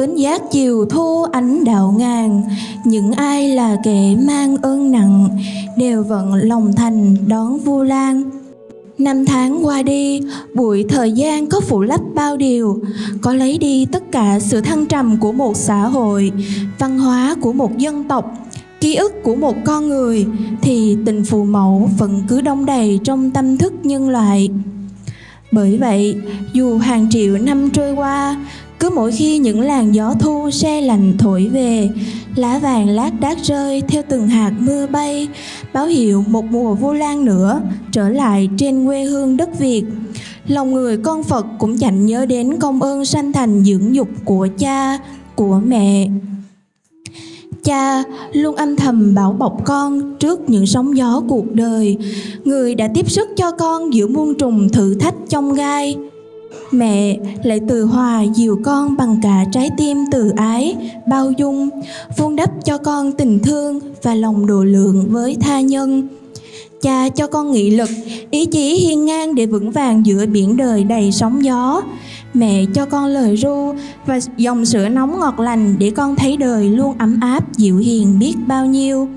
bến giác chiều thu ánh đạo ngàn những ai là kẻ mang ơn nặng đều vận lòng thành đón vu lan. Năm tháng qua đi, bụi thời gian có phủ lấp bao điều, có lấy đi tất cả sự thăng trầm của một xã hội, văn hóa của một dân tộc, ký ức của một con người, thì tình phù mẫu vẫn cứ đông đầy trong tâm thức nhân loại. Bởi vậy, dù hàng triệu năm trôi qua, cứ mỗi khi những làn gió thu se lạnh thổi về, lá vàng lác đác rơi theo từng hạt mưa bay, báo hiệu một mùa vu lan nữa trở lại trên quê hương đất Việt. Lòng người con Phật cũng chẳng nhớ đến công ơn sanh thành dưỡng dục của cha, của mẹ. Cha luôn âm thầm bảo bọc con trước những sóng gió cuộc đời. Người đã tiếp sức cho con giữa muôn trùng thử thách trong gai. Mẹ lại từ hòa dìu con bằng cả trái tim từ ái, bao dung, vun đắp cho con tình thương và lòng độ lượng với tha nhân. Cha cho con nghị lực, ý chí hiên ngang để vững vàng giữa biển đời đầy sóng gió. Mẹ cho con lời ru và dòng sữa nóng ngọt lành để con thấy đời luôn ấm áp, dịu hiền biết bao nhiêu.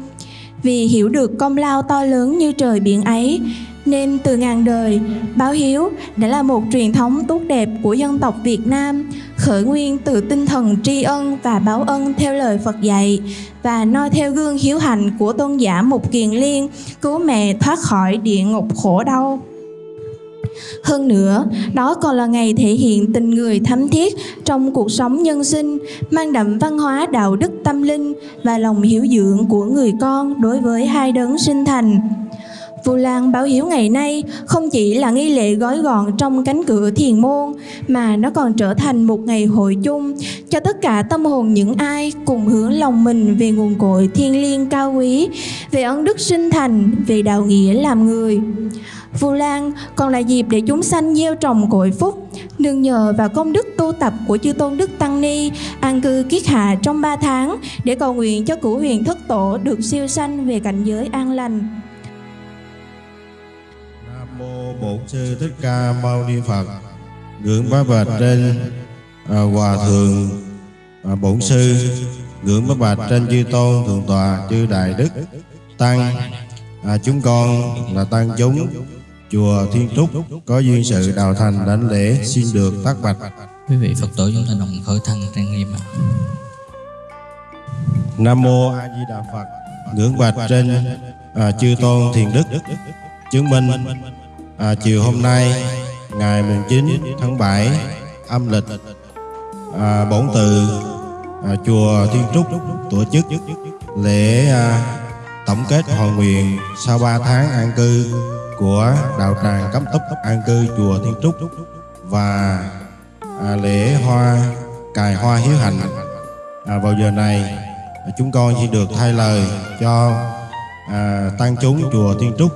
Vì hiểu được công lao to lớn như trời biển ấy, nên từ ngàn đời, báo hiếu đã là một truyền thống tốt đẹp của dân tộc Việt Nam, khởi nguyên từ tinh thần tri ân và báo ân theo lời Phật dạy và noi theo gương hiếu hành của tôn giả Mục Kiền Liên, cứu mẹ thoát khỏi địa ngục khổ đau. Hơn nữa, đó còn là ngày thể hiện tình người thắm thiết trong cuộc sống nhân sinh, mang đậm văn hóa đạo đức tâm linh và lòng hiểu dưỡng của người con đối với hai đấng sinh thành. Vu Lan báo hiếu ngày nay không chỉ là nghi lễ gói gọn trong cánh cửa thiền môn mà nó còn trở thành một ngày hội chung cho tất cả tâm hồn những ai cùng hướng lòng mình về nguồn cội thiên liêng cao quý, về ân đức sinh thành, về đạo nghĩa làm người. Vu Lan còn là dịp để chúng sanh gieo trồng cội phúc, nương nhờ vào công đức tu tập của chư tôn đức tăng ni an cư kiết hạ trong 3 tháng để cầu nguyện cho cửu huyền thất tổ được siêu sanh về cảnh giới an lành bổn sư thích ca mâu ni phật ngưỡng bá bạch trên à, hòa thượng à, bổn sư ngưỡng bá bạch trên chư tôn thượng tọa chư đại đức tăng. À, chúng con là tăng chúng chùa thiên trúc có duyên sự đào thành đảnh lễ xin được tác bạch. Quý vị phật tử chúng ta đồng khởi thân trang nghiêm ạ. Nam mô a di đà phật ngưỡng bạch trên à, chư tôn thiền đức chứng minh à, chiều hôm nay ngày mùng 9 tháng 7 âm lịch à, bổn từ à, chùa Thiên Trúc tổ chức lễ à, tổng kết hội nguyện sau 3 tháng an cư của đạo tràng cấm túc an cư chùa Thiên Trúc và à, lễ hoa cài hoa hiếu hạnh à, vào giờ này chúng con xin được thay lời cho à, tăng chúng chùa Thiên Trúc.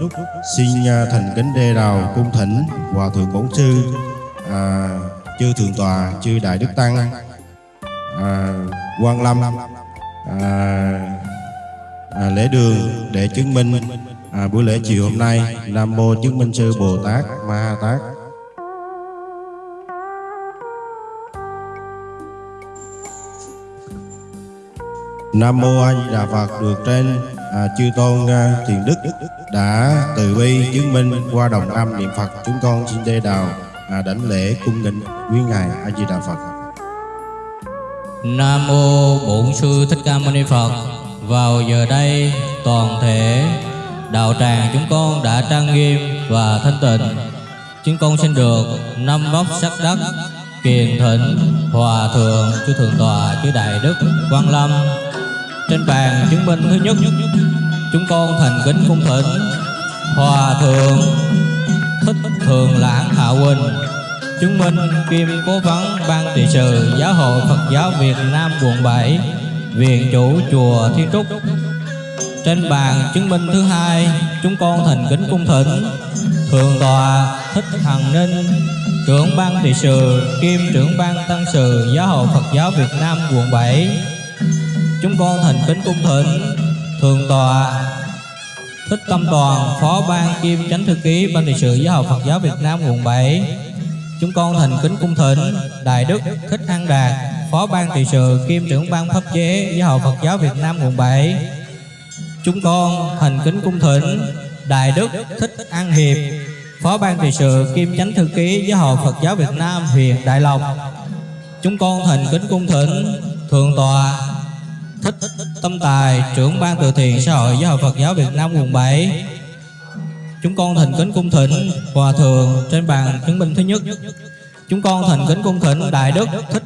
Xin à, thành kính đê đào cung thỉnh hòa thượng bổn sư à, chư thượng tòa chư đại đức tăng à, quan lâm à, à, lễ đường để chứng minh à, buổi lễ chiều hôm nay nam mô chứng minh sư bồ tát ma ha tát. Nam mô A Di Đà Phật được trên à, chư tôn à, thiền đức đã từ bi chứng minh qua đồng âm niệm Phật chúng con xin đê đào à, đảnh lễ cung nghinh quý ngài A Di Đà Phật. Nam mô Bổn sư Thích Ca Mâu Ni Phật. Vào giờ đây toàn thể đạo tràng chúng con đã trang nghiêm và thanh tịnh. Chúng con xin được năm vóc sắc đất kiền thịnh hòa thượng chư thượng tọa chư đại đức quan lâm trên bàn chứng minh thứ nhất. Chúng con thành kính cung thỉnh. Hòa thượng, thích thường lãng hạ Huỳnh, chứng minh kim cố vấn ban trị sự giáo hội phật giáo việt nam quận 7 viện chủ chùa thiên trúc. Trên bàn chứng minh thứ hai, chúng con thành kính cung thỉnh thượng tòa thích hằng ninh, trưởng ban trị sự kim trưởng ban tăng sự giáo hội phật giáo việt nam quận 7 chúng con thành kính cung thỉnh thượng tòa thích tâm toàn phó ban kim chánh thư ký ban trị sự giáo hội phật giáo việt nam quận 7 Chúng con thành kính cung thỉnh Đại Đức Thích An Đạt, Phó ban trị sự kim trưởng ban pháp chế Giáo hội Phật giáo Việt Nam quận 7. Chúng con thành kính cung thỉnh Đại Đức Thích An Hiệp, Phó ban trị sự kim chánh thư ký Giáo hội Phật giáo Việt Nam huyện Đại Lộc. Chúng con thành kính cung thỉnh Thượng tòa Thích Tâm Tài, trưởng ban từ thiện xã hội Giáo hội Phật giáo Việt Nam quận 7 Chúng con thành kính cung thỉnh Hòa Thượng trên bàn chứng minh thứ nhất. Chúng con thành kính cung thỉnh Đại Đức Thích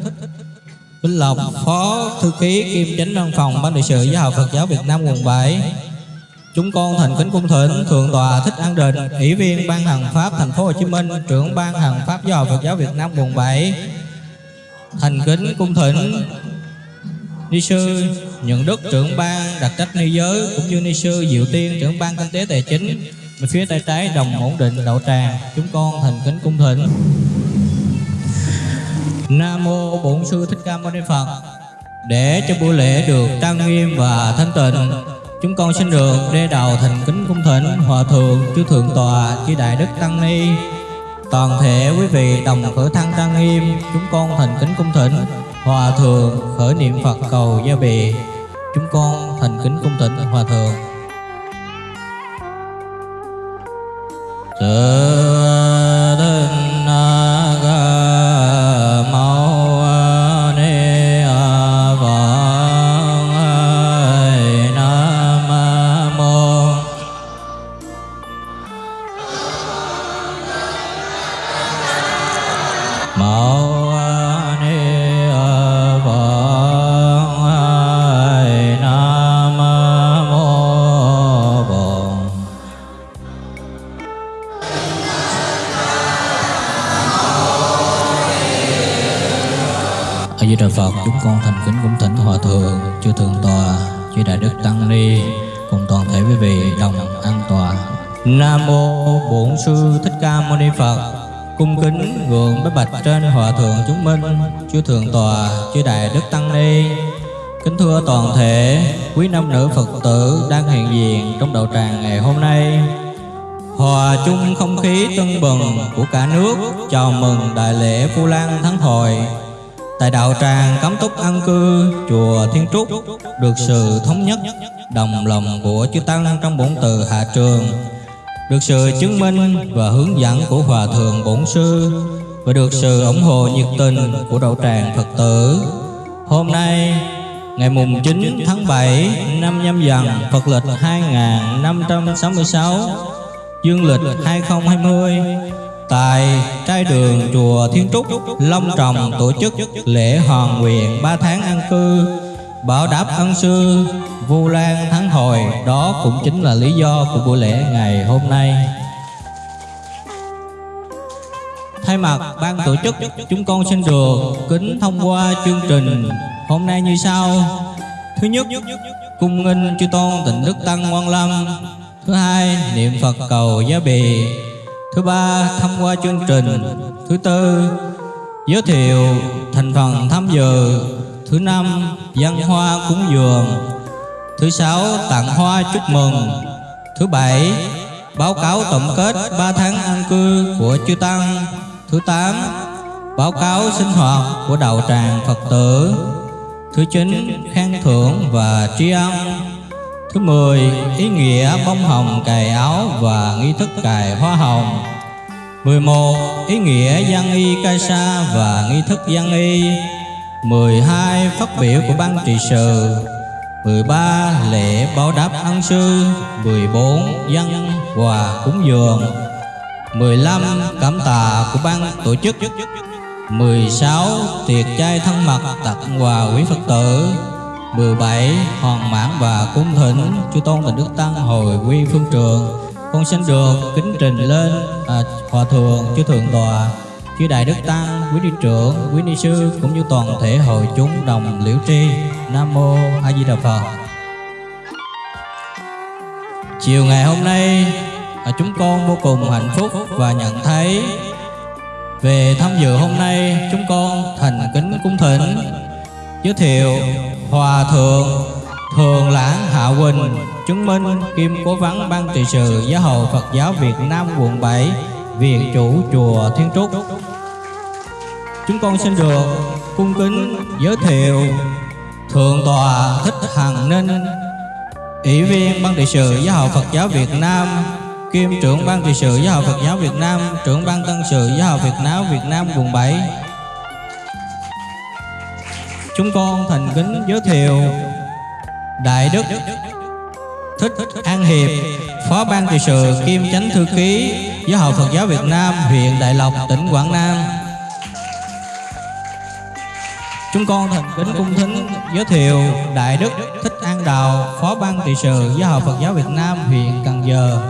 Vinh Lộc Phó Thư ký kiêm chánh văn phòng Ban trị sự Giáo hội Phật giáo Việt Nam quận 7 Chúng con thành kính cung thỉnh Thượng tọa Thích An Định Ủy viên Ban Hằng Pháp Thành phố Hồ Chí Minh Trưởng Ban Hằng Pháp Giáo hội Phật giáo Việt Nam quận 7 Thành kính cung thỉnh Ni sư, Nhận Đức trưởng ban đặc trách ni giới, cũng như ni sư Diệu Tiên trưởng ban kinh tế tài chính. Bên phía tay trái đồng ổn định đậu tràng, chúng con thành kính cung thỉnh. Nam mô Bổn sư Thích Ca Mâu Ni Phật. Để cho buổi lễ được trang nghiêm và thanh tịnh, chúng con xin được đê đầu thành kính cung thỉnh hòa thượng chư thượng tọa chư đại đức tăng ni. Toàn thể quý vị đồng khởi thăng trang nghiêm, chúng con thành kính cung thỉnh hòa thượng khởi niệm phật cầu gia bề, chúng con thành kính cung thỉnh hòa thượng. Tự con thành kính cung thỉnh hòa thượng, chư thượng tọa, chư đại đức tăng ni cùng toàn thể quý vị đồng an tòa Nam mô Bổn sư Thích Ca Mâu Ni Phật. Cung kính gượng bái bạch trên hòa thượng chúng minh, chư thượng tọa, chư đại đức tăng ni. Kính thưa toàn thể quý nam nữ Phật tử đang hiện diện trong đạo tràng ngày hôm nay. Hòa chung không khí tưng bừng của cả nước chào mừng đại lễ phu Lan Thắng Hội Tại đạo tràng cấm túc an cư, chùa Thiên Trúc, được sự thống nhất, đồng lòng của chư tăng trong bổn từ hạ trường được sự chứng minh và hướng dẫn của hòa thượng bổn sư, và được sự ủng hộ nhiệt tình của đạo tràng Phật tử. Hôm nay, ngày mùng 9 tháng 7 năm nhâm dần, Phật lịch 2566 dương lịch 2020 tại trai đường chùa Thiên Trúc, Long Trọng tổ chức lễ hoàn nguyện 3 tháng an cư. Bảo đáp ân sư, Vu Lan Thắng Hồi. Đó cũng chính là lý do của buổi lễ ngày hôm nay. Thay mặt ban tổ chức, chúng con xin được kính thông qua chương trình hôm nay như sau. Thứ nhất, cung nghinh chư tôn tịnh đức tăng quan lâm. Thứ hai, niệm Phật cầu giá bì. Thứ ba thông qua chương trình. Thứ tư, giới thiệu thành phần tham dự. Thứ năm, văn hoa cúng dường. Thứ sáu, tặng hoa chúc mừng. Thứ bảy, báo cáo tổng kết 3 tháng an cư của chư Tăng. Thứ tám, báo cáo sinh hoạt của đạo tràng Phật tử. Thứ chín, khen thưởng và tri ân. Thứ mười, ý nghĩa bông hồng cài áo và nghi thức cài hoa hồng 11. Ý nghĩa văn y ca sa và nghi thức văn y 12. Phát biểu của ban trị sự 13. Lễ báo đáp ân sư 14. Dân quà cúng dường 15. Cảm tạ của ban tổ chức 16. Tiệc chay thân mật tặng quà quý Phật tử 17. Hoàn mãn và cung thỉnh Chư Tôn Tịnh Đức Tăng hồi quy phương trường. Con xin được kính trình lên à, hòa thượng chư thượng tòa. Chư đại đức tăng quý ni trưởng quý ni sư cũng như toàn thể hội chúng đồng liễu tri. Nam mô a di đà phật. Chiều ngày hôm nay à, chúng con vô cùng hạnh phúc và nhận thấy về tham dự hôm nay chúng con thành kính cung thỉnh giới thiệu hòa thượng thường lãng hạ Quỳnh, chứng minh kim cố vấn ban trị sự giáo hội Phật giáo Việt Nam quận 7 viện chủ chùa Thiên Trúc. Chúng con xin được cung kính giới thiệu thượng tọa thích hằng ninh ủy viên ban trị sự giáo hội phật giáo việt nam kiêm trưởng ban trị sự giáo hội phật giáo việt nam trưởng ban tân sự giáo hội việt nam việt nam quận 7 chúng con thành kính giới thiệu đại đức thích an hiệp, phó ban trị sự kim chánh thư ký, giáo hội phật giáo việt nam huyện đại lộc, tỉnh quảng nam. Chúng con thành kính cung thính giới thiệu đại đức thích an đào, phó ban trị sự giáo hội phật giáo việt nam, huyện cần giờ.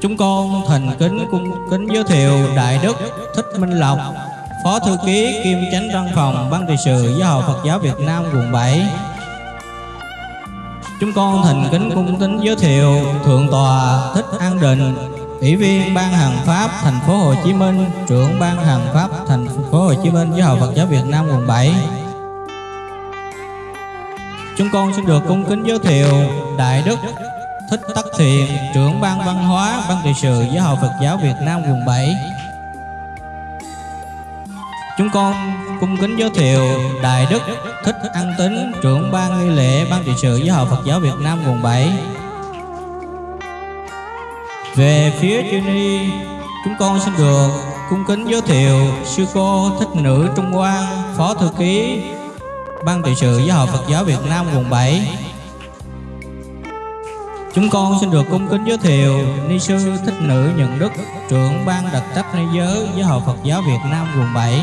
Chúng con thành kính cung kính giới thiệu đại đức thích minh lộc phó thư ký kiêm chánh văn phòng, ban trị sự giáo hội phật giáo việt nam, quận 7 chúng con thành kính cung kính giới thiệu thượng tọa thích an định, ủy viên ban hành pháp thành phố Hồ Chí Minh, trưởng ban hành pháp thành phố Hồ Chí Minh, giáo hội Phật giáo Việt Nam, quận 7 chúng con xin được cung kính giới thiệu đại đức thích tắc thiện, trưởng ban văn hóa, ban trị sự giáo hội Phật giáo Việt Nam, quận 7 Chúng con cung kính giới thiệu Đại Đức Thích An Tính Trưởng ban nghi lễ Ban trị sự Giáo hội Phật giáo Việt Nam quận 7 Về phía chư ni Chúng con xin được cung kính giới thiệu Sư cô Thích Nữ Trung Quang, Phó Thư ký, Ban trị sự Giáo hội Phật giáo Việt Nam quận 7 Chúng con xin được cung kính giới thiệu Ni sư Thích Nữ Nhận Đức, Trưởng ban đặc trách ni giới Giáo hội Phật giáo Việt Nam quận 7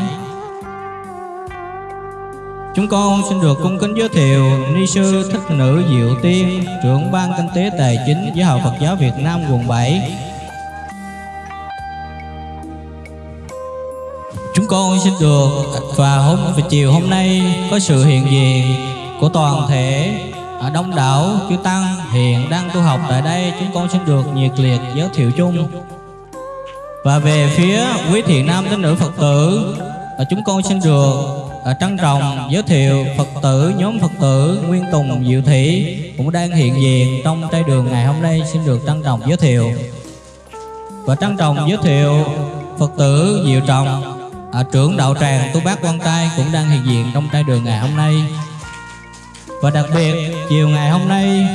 Chúng con xin được cung kính giới thiệu Ni sư Thích Nữ Diệu Tiên, Trưởng ban kinh tế tài chính Giáo hội Phật giáo Việt Nam quận 7 Chúng con xin được và hôm, và chiều hôm nay có sự hiện diện của toàn thể ở đông đảo chư tăng hiện đang tu học tại đây. Chúng con xin được nhiệt liệt giới thiệu chung. Và về phía quý thiện nam tín nữ phật tử, chúng con xin được à, trân trọng giới thiệu phật tử nhóm phật tử nguyên tùng diệu thị cũng đang hiện diện trong trai đường ngày hôm nay. Xin được trân trọng giới thiệu. Và trân trọng giới thiệu phật tử diệu trọng. À, trưởng đạo tràng tu bác quan trai cũng đang hiện diện trong trai đường ngày hôm nay. Và đặc biệt chiều ngày hôm nay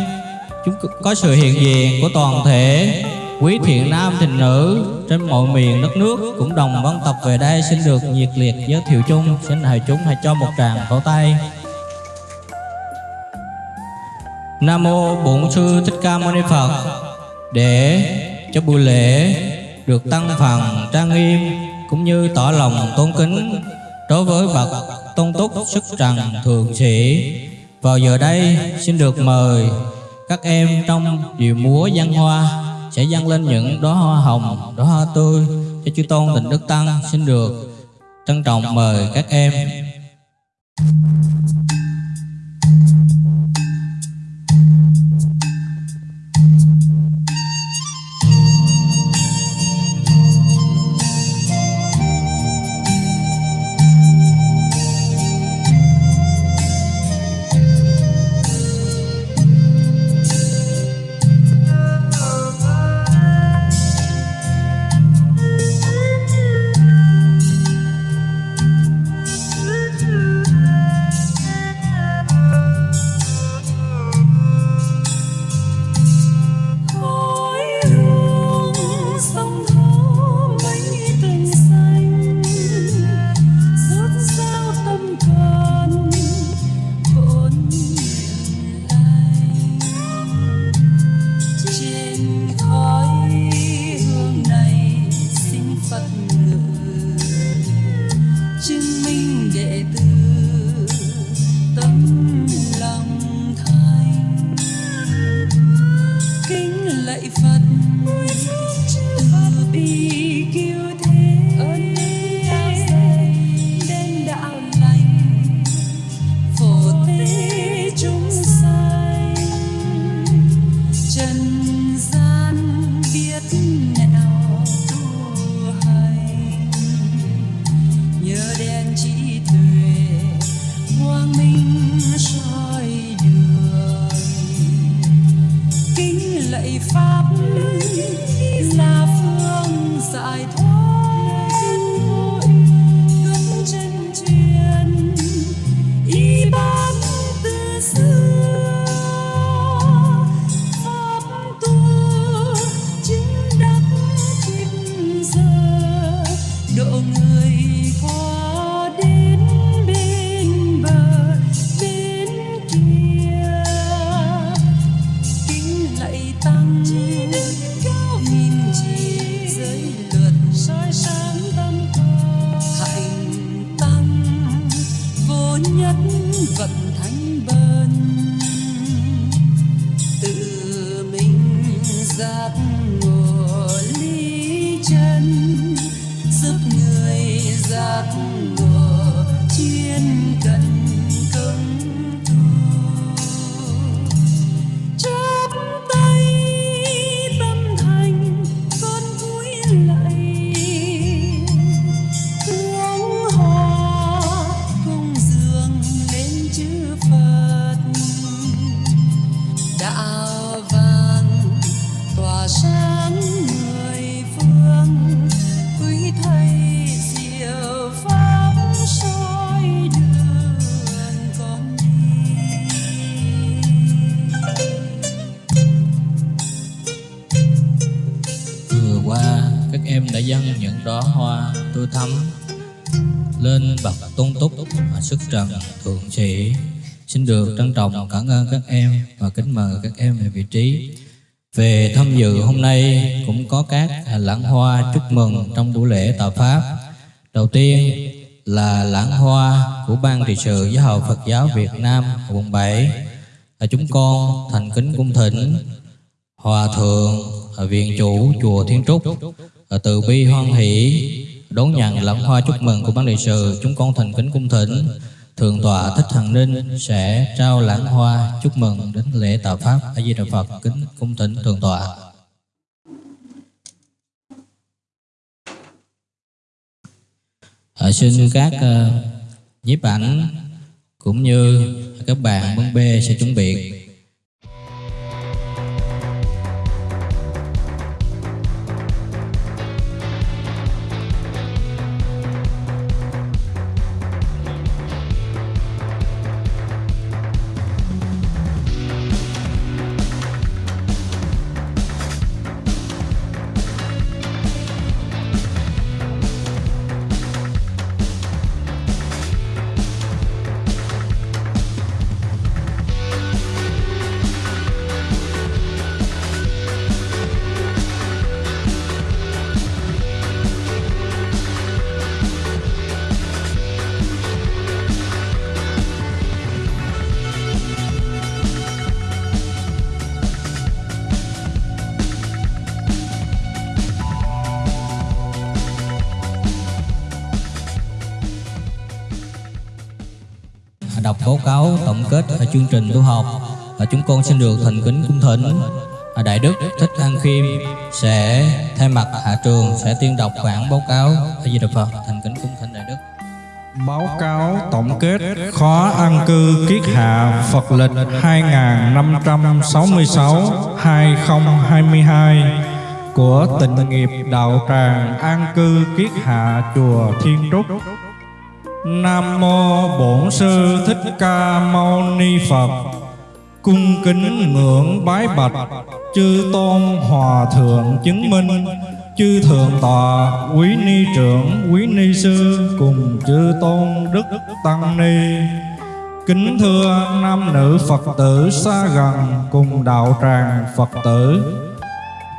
chúng có sự hiện diện của toàn thể quý thiện nam thịnh nữ, trên mọi miền đất nước cũng đồng văn tập về đây xin được nhiệt liệt giới thiệu chung. Xin hãy chúng hãy cho một tràng vỗ tay. Nam mô Bổn sư Thích Ca Mâu Ni Phật, để cho buổi lễ được tăng phần trang nghiêm cũng như tỏ lòng tôn kính đối với bậc tôn túc sức trần thượng sĩ. Vào giờ đây, xin được mời các em trong điệu múa văn hoa sẽ dâng lên những đóa hoa hồng, đóa hoa tươi cho chư tôn tịnh đức tăng xin được trân trọng mời các em. Qua, các em đã dâng những đóa hoa tươi thắm lên bậc tôn túc và sức trần thượng sĩ. Xin được trân trọng cảm ơn các em và kính mời các em về vị trí. Về tham dự hôm nay cũng có các lãng hoa chúc mừng trong buổi lễ tạo pháp. Đầu tiên là lãng hoa của ban trị sự giáo hội Phật giáo Việt Nam, quận 7 là chúng con thành kính cung thỉnh Hòa thượng viện chủ chùa Thiên Trúc. Từ bi hoan hỷ đón nhận lãng hoa chúc mừng của ban Đại sự chúng con thành kính cung thỉnh. Thượng tọa thích thần ninh sẽ trao lãng hoa chúc mừng đến lễ tạo pháp. A di đà phật kính cung thỉnh thượng tọa. À, xin các uh, nhiếp ảnh cũng như các bạn bên B sẽ chuẩn bị. Chương trình tu học. Và chúng con xin được thành kính cung thỉnh. Đại đức thích an khiêm sẽ thay mặt hạ trường sẽ tuyên đọc bản báo cáo. A di đà phật, thành kính cung thỉnh đại đức. Báo cáo tổng kết khó an cư kiết hạ Phật lịch 2566-2022 của tịnh nghiệp đạo tràng an cư kiết hạ chùa Thiên Trúc. Nam mô Bổn sư Thích Ca Mâu Ni Phật. Cung kính ngưỡng bái bạch, chư tôn hòa thượng chứng minh, chư thượng tọa, quý ni trưởng, quý ni sư cùng chư tôn đức tăng ni kính thưa nam nữ phật tử xa gần cùng đạo tràng phật tử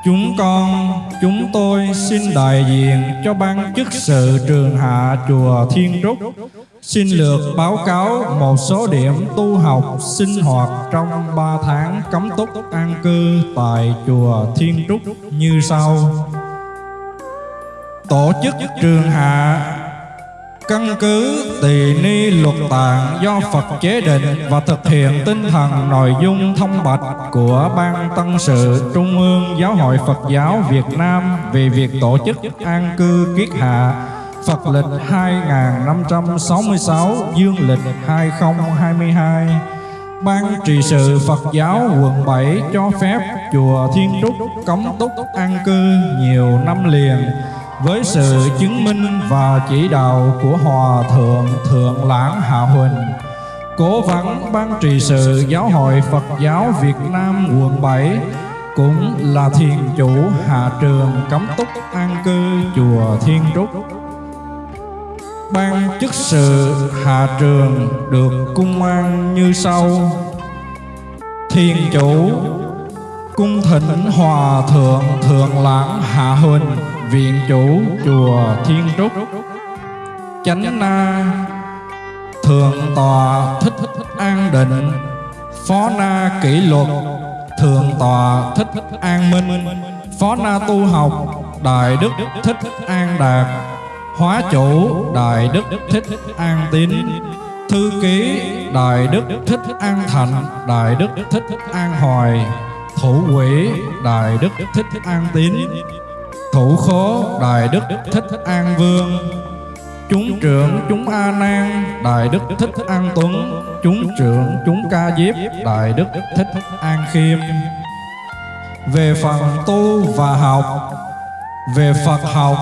chúng con, chúng tôi xin đại diện cho ban chức sự trường hạ chùa thiên trúc xin lược báo cáo một số điểm tu học sinh hoạt trong ba tháng cấm túc an cư tại chùa thiên trúc như sau. Tổ chức trường hạ căn cứ tỳ ni luật tạng do Phật chế định và thực hiện tinh thần nội dung thông bạch của Ban Tăng sự Trung ương Giáo hội Phật giáo Việt Nam về việc tổ chức an cư kiết hạ, Phật lịch 2566 Dương lịch 2022 Ban trị sự Phật giáo quận 7 cho phép chùa Thiên Trúc cấm túc an cư nhiều năm liền với sự chứng minh và chỉ đạo của Hòa Thượng Thượng Lãng Hạ Huỳnh, Cố vấn Ban trị sự Giáo hội Phật giáo Việt Nam quận 7 cũng là thiền chủ hạ trường cấm túc an cư chùa Thiên Trúc. Ban chức sự hạ trường được cung an như sau Thiền chủ Cung thỉnh Hòa Thượng Thượng Lãng Hạ Huỳnh Viện chủ chùa Thiên Trúc. Chánh Na Thượng tòa Thích An Định. Phó Na Kỷ Luật Thượng tòa Thích An Minh. Phó Na Tu Học Đại Đức Thích An Đạt. Hóa chủ Đại Đức Thích An Tín. Thư ký Đại Đức Thích An Thạnh Đại Đức Thích An Hoài. Thủ Quỷ Đại Đức Thích An Tín. Thủ khố Đại Đức Thích An Vương. Chúng trưởng chúng A Nan Đại Đức Thích An Tuấn. Chúng trưởng chúng Ca Diếp Đại Đức Thích An Khiêm. Về phần tu và học, Về Phật học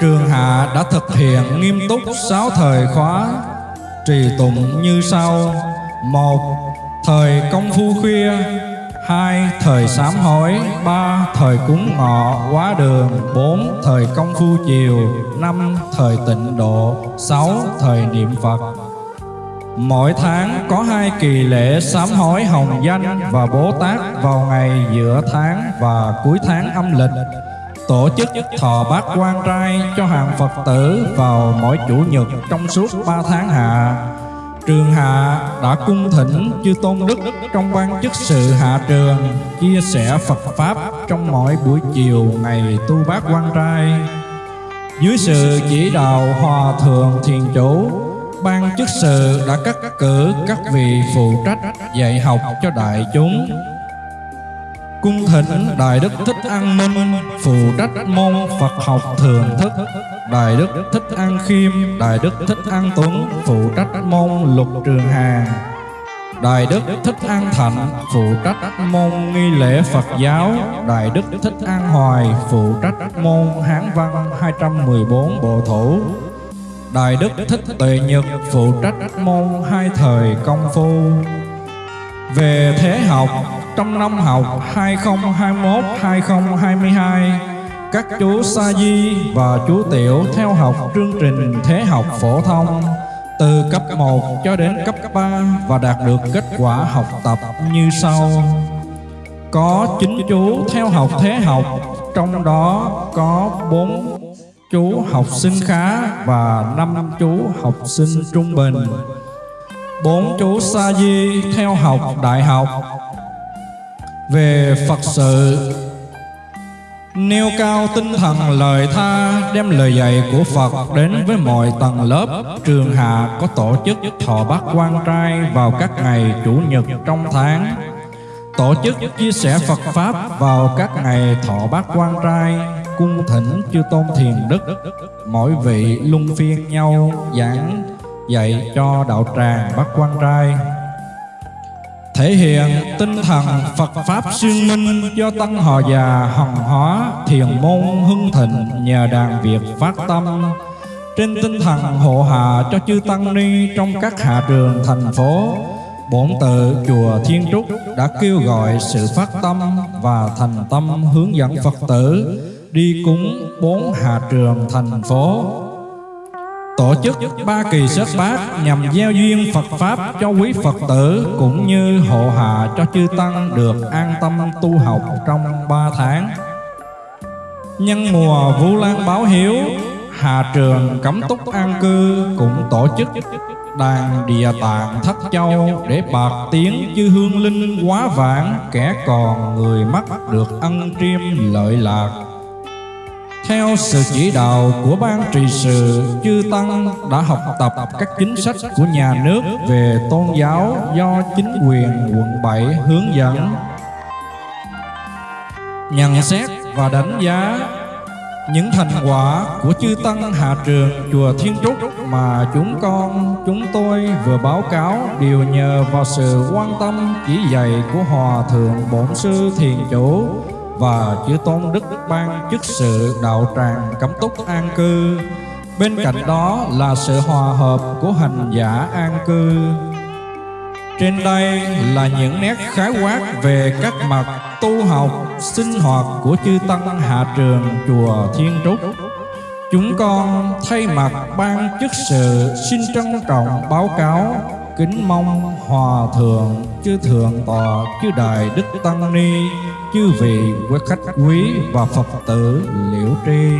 Trường Hạ đã thực hiện nghiêm túc sáu thời khóa, trì tụng như sau. Một, thời công phu khuya hai thời sám hối, ba thời cúng ngọ, quá đường, bốn thời công phu chiều, năm thời tịnh độ, sáu thời niệm phật Mỗi tháng có hai kỳ lễ sám hối hồng danh và Bố Tát vào ngày giữa tháng và cuối tháng âm lịch tổ chức thọ bát quan trai cho hàng Phật tử vào mỗi chủ nhật trong suốt ba tháng hạ. Trường Hạ đã cung thỉnh chư tôn đức trong ban chức sự hạ trường chia sẻ Phật pháp trong mỗi buổi chiều ngày tu bác quan trai. Dưới sự chỉ đạo hòa thượng thiền chủ, ban chức sự đã cắt cử các vị phụ trách dạy học cho đại chúng Cung thỉnh Đại Đức Thích An Minh, Phụ trách môn Phật học thường thức, Đại Đức Thích An Khiêm, Đại Đức Thích An Tuấn, Phụ trách môn lục trường hà. Đại Đức Thích An Thạnh, phụ trách môn nghi lễ Phật giáo. Đại Đức Thích An Hoài, phụ trách môn Hán văn 214 bộ thủ. Đại Đức Thích Tuệ Nhật, phụ trách môn hai thời công phu. Về thế học trong năm học 2021-2022 các chú Sa Di và chú Tiểu theo học chương trình thế học phổ thông từ cấp 1 cho đến cấp 3 và đạt được kết quả học tập như sau. Có 9 chú theo học thế học, trong đó có 4 chú học sinh khá và 5 chú học sinh trung bình bốn chú Sa Di theo học đại học. Về Phật sự, Nêu cao tinh thần lời tha, Đem lời dạy của Phật đến với mọi tầng lớp, Trường Hạ có tổ chức thọ bát quan trai Vào các ngày Chủ nhật trong tháng. Tổ chức chia sẻ Phật Pháp vào các ngày thọ bát quan trai, Cung thỉnh chư tôn thiền đức, Mỗi vị luân phiên nhau giảng dạy cho đạo tràng bát quan trai. Thể hiện tinh thần Phật Pháp xuyên minh do Tăng hòa già hồng hóa thiền môn hưng thịnh nhờ đàn Việt phát tâm. Trên tinh thần hộ hạ cho chư Tăng Ni trong các hạ trường thành phố, Bổn tự chùa Thiên Trúc đã kêu gọi sự phát tâm và thành tâm hướng dẫn Phật tử đi cúng bốn hạ trường thành phố tổ chức ba kỳ sớt bát nhằm gieo duyên Phật Pháp cho quý Phật tử cũng như hộ hạ cho chư Tăng được an tâm tu học trong ba tháng. Nhân mùa Vu Lan báo hiếu, Hà Trường Cấm Túc An Cư cũng tổ chức đàn địa tạng thất châu để bạc tiếng chư hương linh quá vãng kẻ còn người mất được ân triêm lợi lạc theo sự chỉ đạo của ban trị sự, chư Tăng đã học tập các chính sách của nhà nước về tôn giáo do chính quyền quận 7 hướng dẫn. Nhận xét và đánh giá những thành quả của chư Tăng Hạ Trường Chùa Thiên Trúc mà chúng con, chúng tôi vừa báo cáo đều nhờ vào sự quan tâm chỉ dạy của Hòa Thượng Bổn Sư Thiền Chủ và chư tôn đức ban chức sự đạo tràng cấm túc an cư. Bên cạnh đó là sự hòa hợp của hành giả an cư. Trên đây là những nét khái quát về các mặt tu học, sinh hoạt của chư tăng hạ trường chùa Thiên Trúc. Chúng con thay mặt ban chức sự xin trân trọng báo cáo kính mong hòa thượng chư thượng tọa chư đại đức tăng ni chư vị quý khách quý và phật tử liễu tri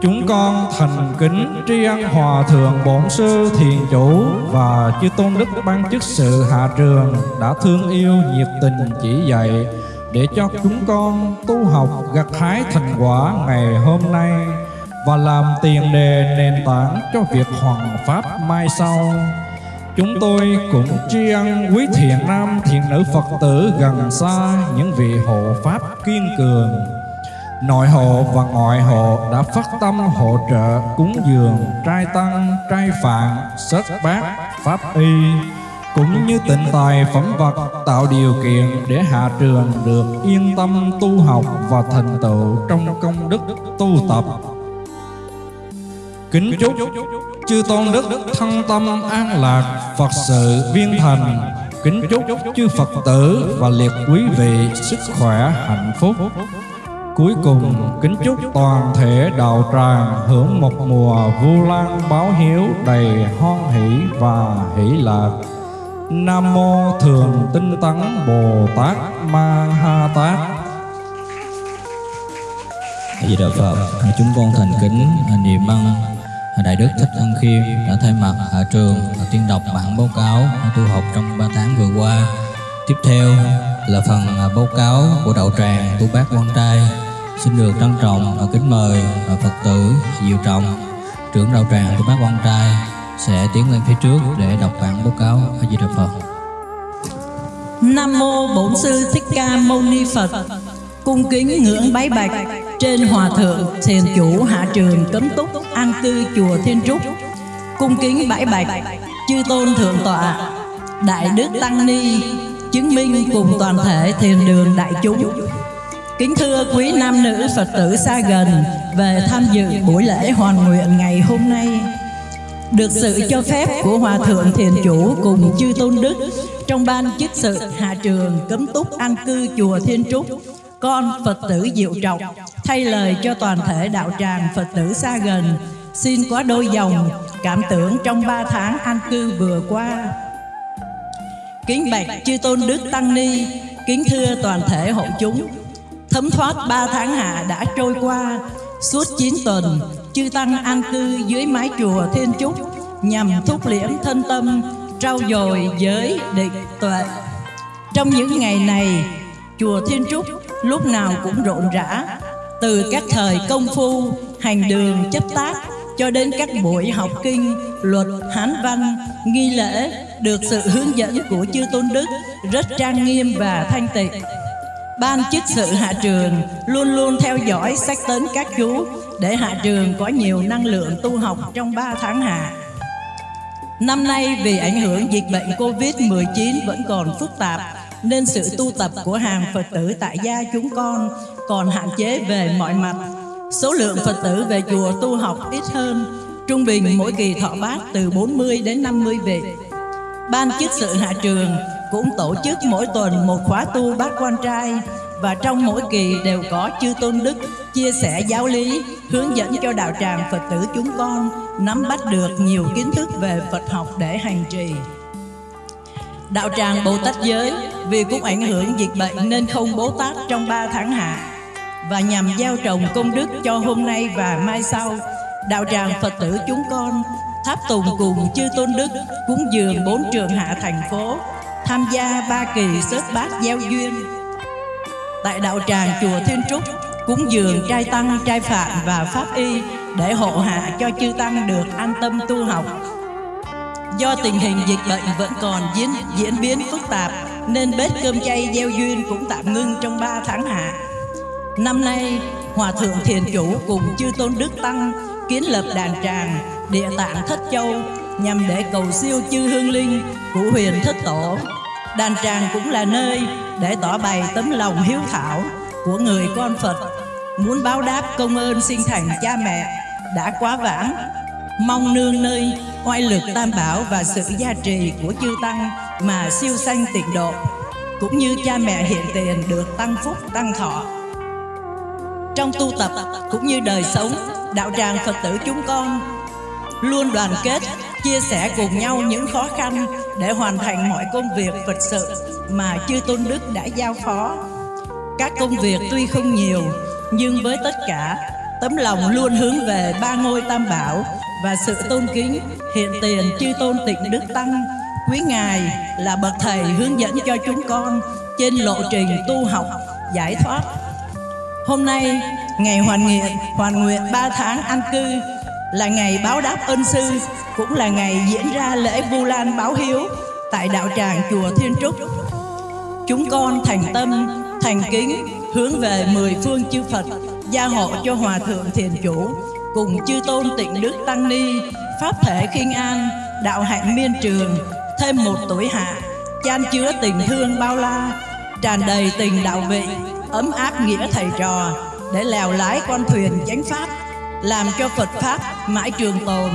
Chúng con thành kính tri ân Hòa Thượng Bổn Sư Thiền Chủ và Chư Tôn Đức Ban Chức Sự Hạ Trường đã thương yêu nhiệt tình chỉ dạy để cho chúng con tu học gặt hái thành quả ngày hôm nay và làm tiền đề nền tảng cho việc hoàn pháp mai sau. Chúng tôi cũng tri ân quý thiện nam thiện nữ Phật tử gần xa những vị hộ pháp kiên cường Nội hộ và ngoại hộ đã phát tâm hỗ trợ cúng dường trai tăng, trai phạn, sất bát, pháp y cũng như tịnh tài phẩm vật tạo điều kiện để hạ trường được yên tâm tu học và thành tựu trong công đức tu tập. Kính chúc chư tôn đức thân tâm an lạc, Phật sự viên thành. Kính chúc chư Phật tử và liệt quý vị sức khỏe hạnh phúc. Cuối cùng kính chúc toàn thể đạo tràng hưởng một mùa vu lan báo hiếu đầy hoan hỷ và hỷ lạc. Nam mô Thường Tinh Tấn Bồ Tát Ma Ha Tát. A Di Đà Phật, chúng con thành kính niệm ân Đại Đức Thích Ân Khiêm đã thay mặt hạ trường tuyên đọc bản báo cáo tu học trong 3 tháng vừa qua. Tiếp theo là phần à, báo cáo của đạo tràng tu bác quan trai xin được trân trọng và kính mời à, Phật tử Diệu Trọng, trưởng đạo tràng tu bác quan trai sẽ tiến lên phía trước để đọc bản báo cáo A Di Đà Phật. Nam mô Bổn sư Thích Ca Mâu Ni Phật. Cung kính ngưỡng bái bạch trên hòa thượng thiền chủ hạ trường cấm túc an cư chùa Thiên Trúc. Cung kính bãi bạch chư tôn thượng tọa đại đức tăng ni chứng minh cùng toàn thể thiền đường đại chúng. Kính thưa quý nam nữ Phật tử xa gần về tham dự buổi lễ hoàn nguyện ngày hôm nay. Được sự cho phép của Hòa Thượng Thiền Chủ cùng chư Tôn Đức trong ban chức sự hạ trường cấm túc an cư chùa Thiên Trúc, con Phật tử Diệu Trọng thay lời cho toàn thể đạo tràng Phật tử xa gần. Xin quá đôi dòng cảm tưởng trong ba tháng an cư vừa qua. Kính bạch chư Tôn Đức Tăng Ni, kính thưa toàn thể hội chúng, thấm thoát ba tháng hạ đã trôi qua suốt 9 tuần chư tăng an cư dưới mái chùa thiên trúc nhằm thúc liễm thân tâm trau dồi giới định tuệ. Trong những ngày này chùa thiên trúc lúc nào cũng rộn rã. Từ các thời công phu, hành đường chấp tác, cho đến các buổi học kinh, luật, hán văn, nghi lễ, được sự hướng dẫn của chư tôn đức rất trang nghiêm và thanh tịnh. Ban chức sự hạ trường luôn luôn theo dõi sách tấn các chú để hạ trường có nhiều năng lượng tu học trong 3 tháng hạ. Năm nay vì ảnh hưởng dịch bệnh Covid-19 vẫn còn phức tạp nên sự tu tập của hàng Phật tử tại gia chúng con còn hạn chế về mọi mặt. Số lượng Phật tử về chùa tu học ít hơn, trung bình mỗi kỳ thọ bát từ 40 đến 50 vị. Ban chức sự hạ trường cũng tổ chức mỗi tuần một khóa tu bát quan trai và trong mỗi kỳ đều có chư tôn đức chia sẻ giáo lý hướng dẫn cho đạo tràng phật tử chúng con nắm bắt được nhiều kiến thức về phật học để hành trì đạo tràng bồ tát giới vì cũng ảnh hưởng dịch bệnh nên không bố tát trong 3 tháng hạ và nhằm gieo trồng công đức cho hôm nay và mai sau đạo tràng phật tử chúng con tháp tùng cùng chư tôn đức cúng dường bốn trường hạ thành phố tham gia ba kỳ sớt bát gieo duyên tại đạo tràng chùa Thiên Trúc cúng dường trai tăng, trai phạm và pháp y để hộ hạ cho chư tăng được an tâm tu học. Do tình hình dịch bệnh vẫn còn diễn diễn biến phức tạp nên bếp cơm chay gieo duyên cũng tạm ngưng trong 3 tháng hạ. Năm nay, Hòa Thượng Thiền Chủ cùng chư Tôn Đức Tăng kiến lập đàn tràng địa tạng Thất Châu nhằm để cầu siêu chư hương linh của huyền Thất Tổ. Đàn tràng cũng là nơi để tỏ bày tấm lòng hiếu thảo, của người con Phật muốn báo đáp công ơn sinh thành cha mẹ đã quá vãng mong nương nơi, oai lực tam bảo và sự gia trì của chư tăng mà siêu sanh tịnh độ, cũng như cha mẹ hiện tiền được tăng phúc, tăng thọ. Trong tu tập cũng như đời sống, đạo tràng phật tử chúng con luôn đoàn kết, chia sẻ cùng nhau những khó khăn để hoàn thành mọi công việc phật sự mà chư tôn đức đã giao phó. Các công việc tuy không nhiều, nhưng với tất cả, tấm lòng luôn hướng về ba ngôi tam bảo và sự tôn kính hiện tiền chư tôn tịnh đức tăng, quý ngài là bậc thầy hướng dẫn cho chúng con trên lộ trình tu học, giải thoát. Hôm nay, ngày hoàn nguyện hoàn nguyện ba tháng an cư là ngày báo đáp ân sư, cũng là ngày diễn ra lễ vu lan báo hiếu tại đạo tràng chùa thiên trúc. Chúng con thành tâm, thành kính hướng về mười phương chư phật gia hộ cho hòa thượng thiền chủ cùng chư tôn tịnh đức tăng ni, pháp thể khiên an, đạo hạnh miên trường, thêm một tuổi hạ, chan chứa tình thương bao la, tràn đầy tình đạo vị, ấm áp nghĩa thầy trò, để lèo lái con thuyền chánh pháp, làm cho Phật pháp mãi trường tồn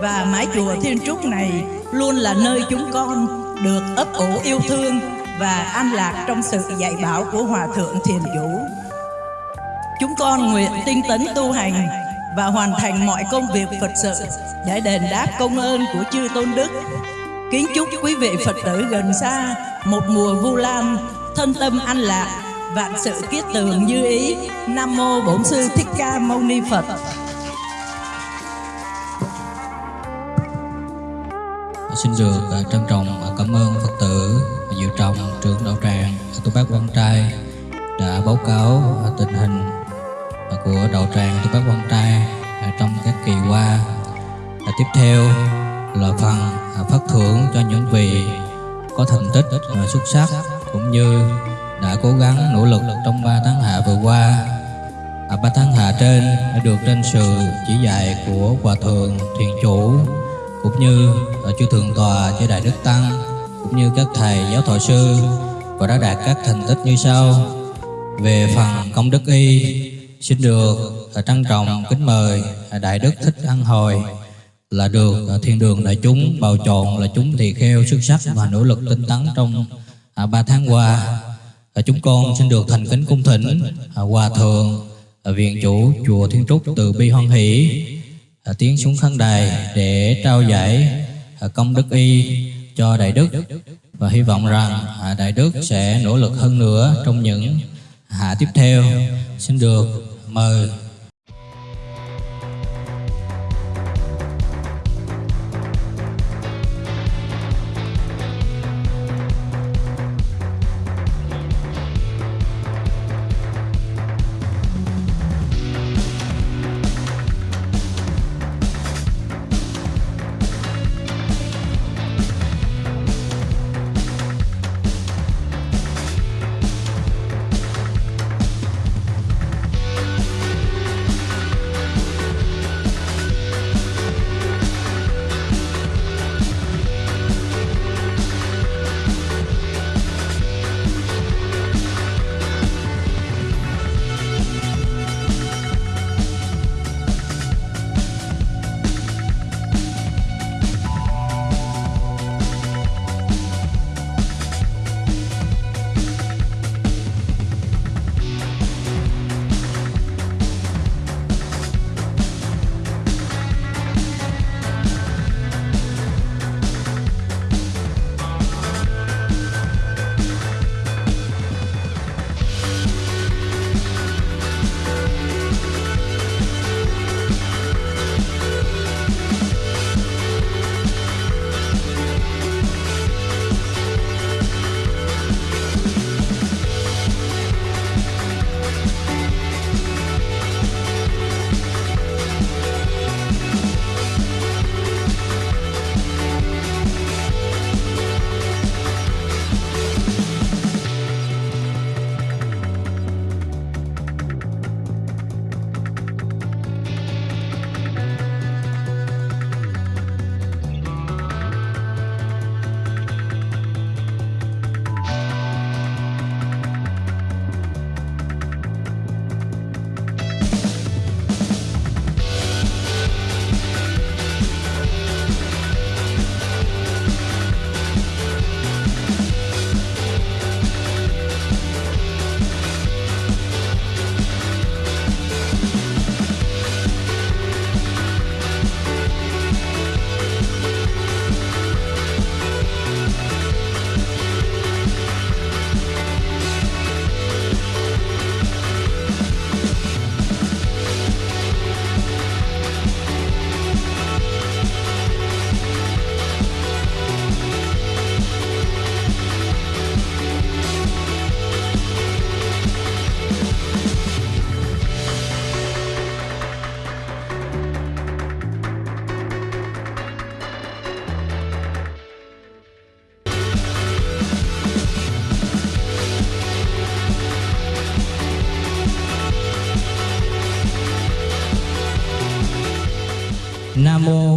và mái chùa Thiên Trúc này luôn là nơi chúng con được ấp ủ yêu thương và an lạc trong sự dạy bảo của Hòa Thượng Thiền Chủ. Chúng con nguyện tinh tấn tu hành và hoàn thành mọi công việc Phật sự để đền đáp công ơn của chư Tôn Đức. Kính chúc quý vị Phật tử gần xa một mùa vu lan, thân tâm an lạc, vạn sự kiết tường như ý. Nam mô Bổn sư Thích Ca Mâu Ni Phật. Xin được à, trân trọng à, cảm ơn Phật tử à, Diệu Trọng, trưởng đạo tràng Tu Bác Quan Trai đã báo cáo tình hình của đạo tràng Tu Bác Quan Trai à, trong các kỳ qua. À, Tiếp theo là phần à, phát thưởng cho những vị có thành tích à, xuất sắc cũng như đã cố gắng nỗ lực trong 3 tháng hạ vừa qua. À, 3 tháng hạ trên đã được trên sự chỉ dạy của Hòa Thượng Thiền Chủ cũng như ở chư thượng tọa chư đại đức tăng cũng như các thầy giáo thọ sư và đã đạt các thành tích như sau về phần công đức y xin được à, trân trọng, kính mời à, đại đức thích ăn hồi. Là được à, thiên đường đại chúng bầu chọn là chúng tỳ kheo xuất sắc và nỗ lực tinh tấn trong ba tháng qua. Chúng con xin được thành kính cung thỉnh hòa thượng viện chủ chùa thiên trúc từ bi hoan hỷ tiến xuống khán đài để trao giải công đức y cho đại đức. Và hy vọng rằng đại đức sẽ nỗ lực hơn nữa trong những hạ tiếp theo. Xin được mời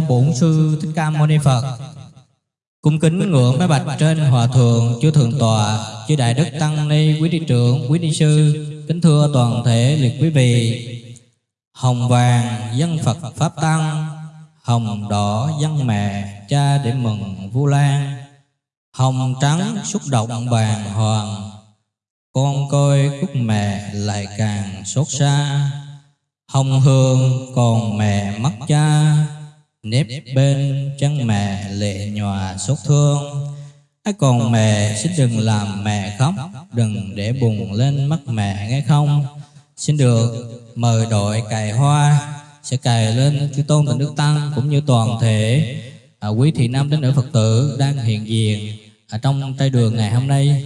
Bổn sư Thích Ca Mâu Ni Phật. Cung kính ngưỡng mấy bạch trên hòa thượng chư thượng tòa, chư đại đức tăng ni, quý đi trưởng, quý ni sư, kính thưa toàn thể liệt quý vị. Hồng vàng dân Phật pháp tăng, hồng đỏ dân mẹ cha để mừng Vu Lan, hồng trắng xúc động bàn hoàng, con coi cúc mẹ lại càng xót xa. Hồng hương còn mẹ mất cha, nếp bên chân mẹ lệ nhòa xót thương. Ai còn mẹ xin đừng làm mẹ khóc, đừng để bùng lên mắt mẹ nghe không. Xin được mời đội cài hoa sẽ cài lên chư tôn tình đức tăng cũng như toàn thể. À, quý thị nam đến nữ phật tử đang hiện diện ở trong trai đường ngày hôm nay.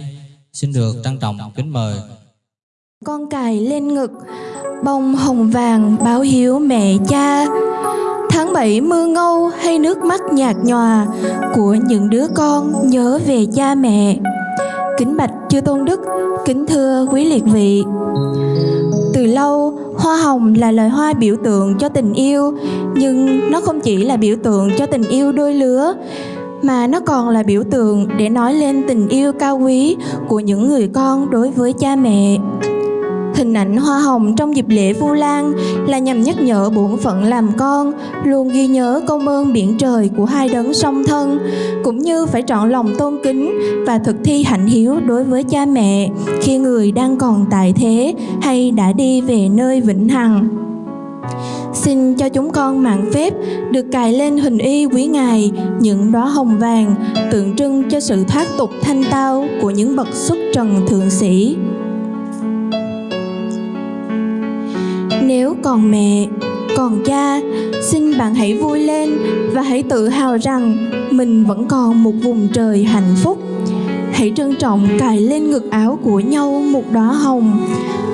Xin được trân trọng kính mời. Con cài lên ngực Bông hồng vàng báo hiếu mẹ cha. Tháng bảy mưa ngâu hay nước mắt nhạt nhòa Của những đứa con nhớ về cha mẹ Kính bạch chư tôn đức, Kính thưa quý liệt vị Từ lâu, hoa hồng là loài hoa biểu tượng cho tình yêu, Nhưng nó không chỉ là biểu tượng cho tình yêu đôi lứa, mà nó còn là biểu tượng để nói lên tình yêu cao quý của những người con đối với cha mẹ. Hình ảnh hoa hồng trong dịp lễ Vu Lan là nhằm nhắc nhở bổn phận làm con, luôn ghi nhớ công ơn biển trời của hai đấng song thân, cũng như phải trọn lòng tôn kính và thực thi hạnh hiếu đối với cha mẹ khi người đang còn tại thế hay đã đi về nơi vĩnh hằng. Xin cho chúng con mạng phép được cài lên hình y quý ngài những đóa hồng vàng tượng trưng cho sự thoát tục thanh tao của những bậc xuất trần thượng sĩ. Nếu còn mẹ, còn cha, xin bạn hãy vui lên và hãy tự hào rằng mình vẫn còn một vùng trời hạnh phúc. Hãy trân trọng cài lên ngực áo của nhau một đóa hồng,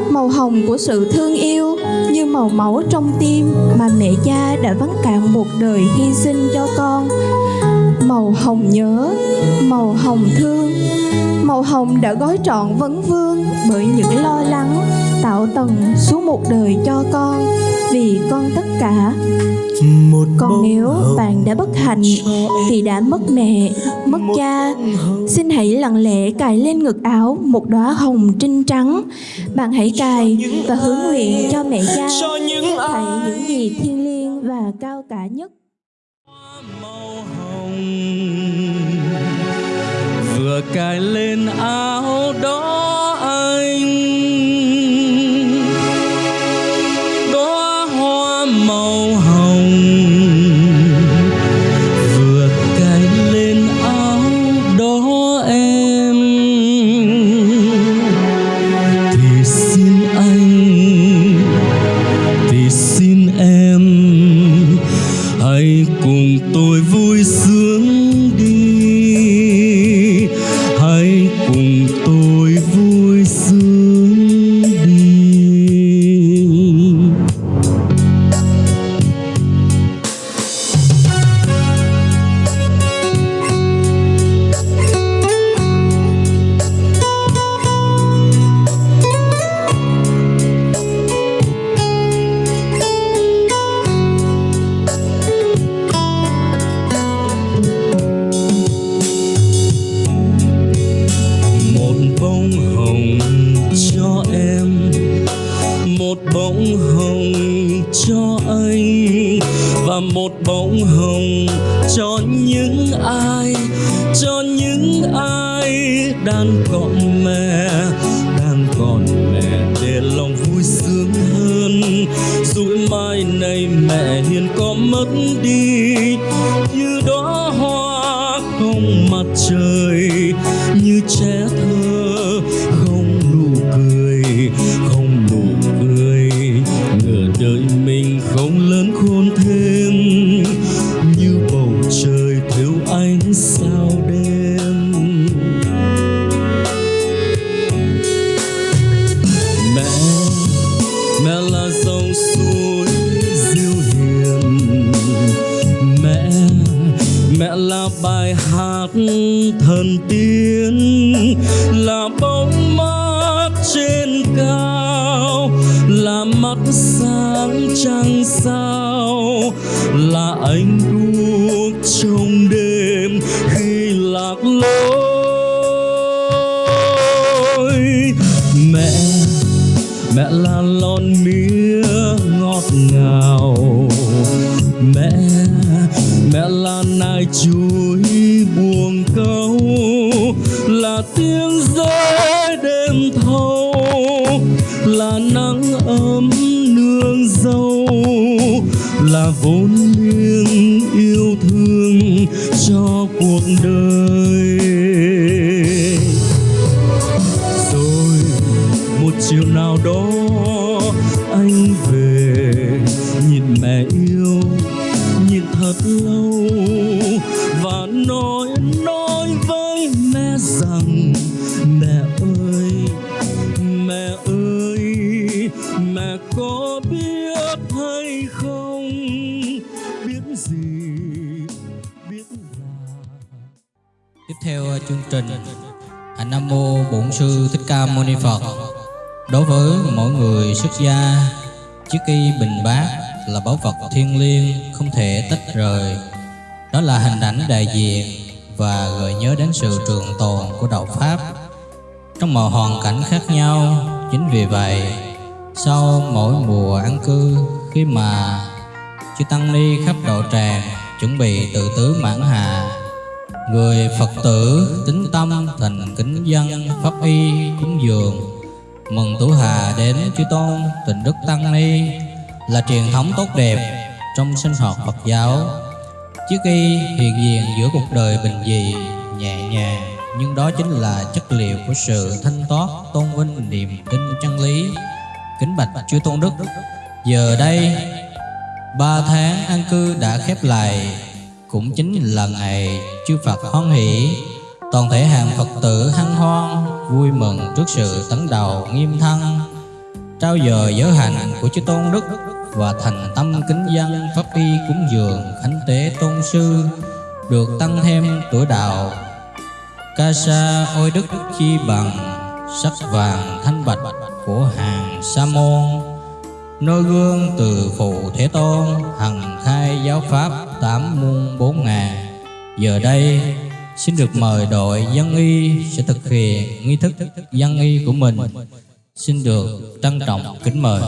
màu hồng của sự thương yêu như màu máu trong tim mà mẹ cha đã vắng cạn một đời hy sinh cho con. Màu hồng nhớ, màu hồng thương, màu hồng đã gói trọn vấn vương bởi những lo lắng tạo tầng suốt một đời cho con vì con tất cả. Một còn nếu bạn đã bất hạnh vì đã mất mẹ mất cha. xin hãy lặng lẽ cài lên ngực áo một đóa hồng trinh trắng. Bạn hãy cài và hướng nguyện cho mẹ cha. Cho những gì thiêng liêng và cao cả nhất. Màu hồng vừa cài lên áo đó vậy Sau mỗi mùa an cư Khi mà chư Tăng Ni khắp độ tràng Chuẩn bị tự tứ mãn hạ Người Phật tử tính tâm thành kính dân pháp y cúng dường Mừng Tú Hà đến chư Tôn tình Đức Tăng Ni Là truyền thống tốt đẹp trong sinh hoạt Phật giáo. Chiếc y hiện diện giữa cuộc đời bình dị, nhẹ nhàng nhưng đó chính là chất liệu của sự thanh thoát, tôn vinh niềm tin chân lý. Kính bạch chư Tôn Đức Giờ đây Ba tháng an cư đã khép lại Cũng chính là ngày chư Phật hoan hỷ. Toàn thể hàng Phật tử hân hoan Vui mừng trước sự tấn đầu nghiêm thân Trao dời giới hạnh của chư Tôn Đức Và thành tâm kính dân Pháp y cúng dường Khánh tế tôn sư Được tăng thêm tuổi đạo. Ca sa ôi đức chi bằng, Sắc vàng thanh bạch của hàng sa môn. Nôi gương từ phụ Thế Tôn, Hằng khai giáo pháp tám muôn bốn ngàn Giờ đây, xin được mời đội dân y sẽ thực hiện nghi thức dân y của mình. Xin được trân trọng kính mời.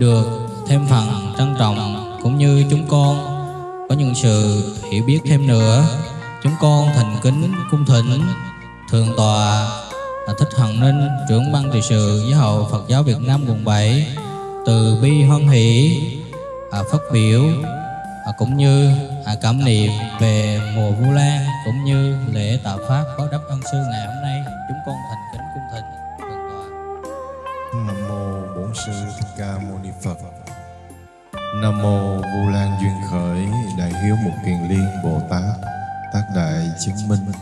Được thêm phần trân trọng, cũng như chúng con có những sự hiểu biết thêm nữa. Chúng con thành kính cung thỉnh thượng tọa thích hằng ninh, trưởng ban trị sự giáo hội phật giáo việt nam quận 7 từ bi hoan hỷ à, phát biểu à, cũng như à, cảm niệm về mùa Vu Lan, cũng như lễ tạ pháp có đắp ân sư ngày hôm nay. Nam mô Vu Lan duyên khởi Đại hiếu Mục Kiền Liên Bồ Tát, tác đại chứng minh.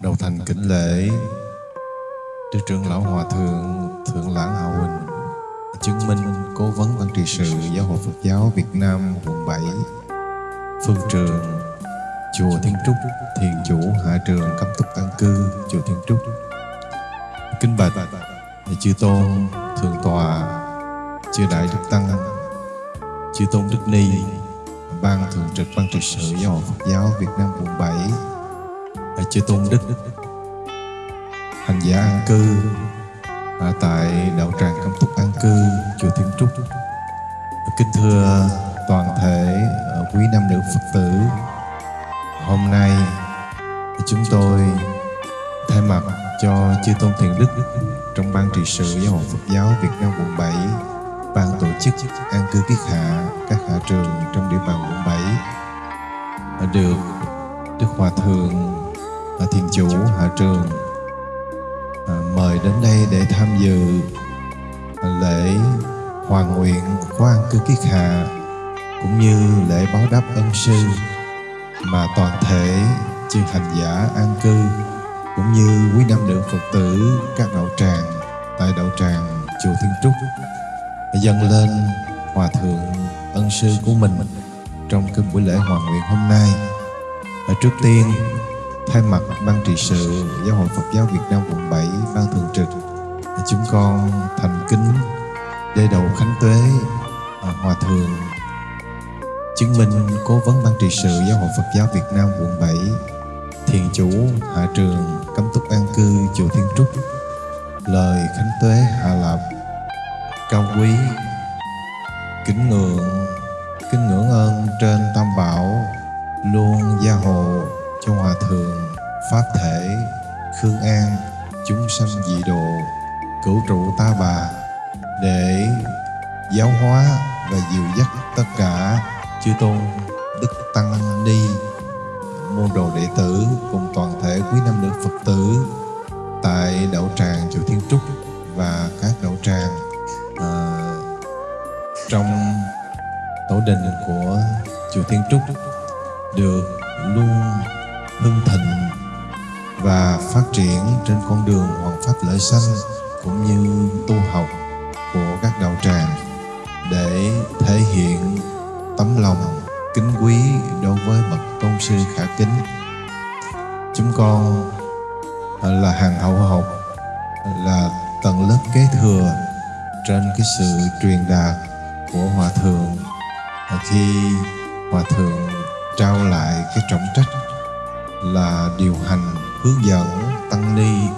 Đầu thành kính lễ Đức trưởng lão Hòa thượng Thượng lãng Hào Huỳnh chứng minh cố vấn văn trị sự Giáo hội Phật giáo Việt Nam quận 7 Phương trường Chùa Thiên Trúc Thiền chủ Hạ trường Cấm Túc An Cư Chùa Thiên Trúc kinh bạch Chư Tôn Thượng tòa Chư Đại Đức Tăng Chư Tôn Đức Ni. Ban Thường trực Ban trị sự Giáo hội Phật giáo Việt Nam quận 7 Chư Tôn Đức Hành giả an cư. Ở tại đạo tràng Cấm Túc An Cư, chùa Thiên Trúc. Kính thưa toàn thể quý nam nữ Phật tử, hôm nay chúng tôi thay mặt cho chư tôn thiền đức trong ban trị sự giáo hội Phật giáo Việt Nam quận 7 ban tổ chức an cư kiết hạ các hạ trường trong địa bàn quận 7 được Đức Hòa Thượng và Thiền Chủ Hạ Trường à, mời đến đây để tham dự lễ hoàn nguyện của an cư kiết hạ cũng như lễ báo đáp ân sư mà toàn thể chư hành giả an cư, cũng như quý nam nữ phật tử, các đạo tràng, tại đạo tràng chùa thiên trúc dâng lên hòa thượng ân sư của mình trong cái buổi lễ hoàn nguyện hôm nay. Ở trước tiên, thay mặt ban trị sự giáo hội Phật giáo Việt Nam quận 7 ban thường trực, chúng con thành kính để đầu khánh tuế à, hòa thượng chứng minh cố vấn ban trị sự giáo hội Phật giáo Việt Nam quận 7 thiền chủ hạ trường cấm túc an cư chùa Thiên Trúc, lời khánh tuế hạ lạp cao quý. Kính ngưỡng kính ngưỡng ơn trên tam bảo, luôn gia hộ cho hòa thượng pháp thể khương an, chúng sanh dị độ, cửu trụ ta bà, để giáo hóa và dìu dắt tất cả chư tôn đức tăng ni. Môn đồ đệ tử cùng toàn thể quý nam nữ phật tử tại đạo tràng chùa thiên trúc và các đạo tràng trong tổ đình của chùa thiên trúc được luôn hưng thịnh và phát triển trên con đường hoàng pháp lợi sanh cũng như tu học của các đạo tràng để thể hiện tấm lòng kính quý đối với bậc tôn sư khả kính. Chúng con là hàng hậu học, là tầng lớp kế thừa trên cái sự truyền đạt của hòa thượng. Khi hòa thượng trao lại cái trọng trách là điều hành hướng dẫn tăng ni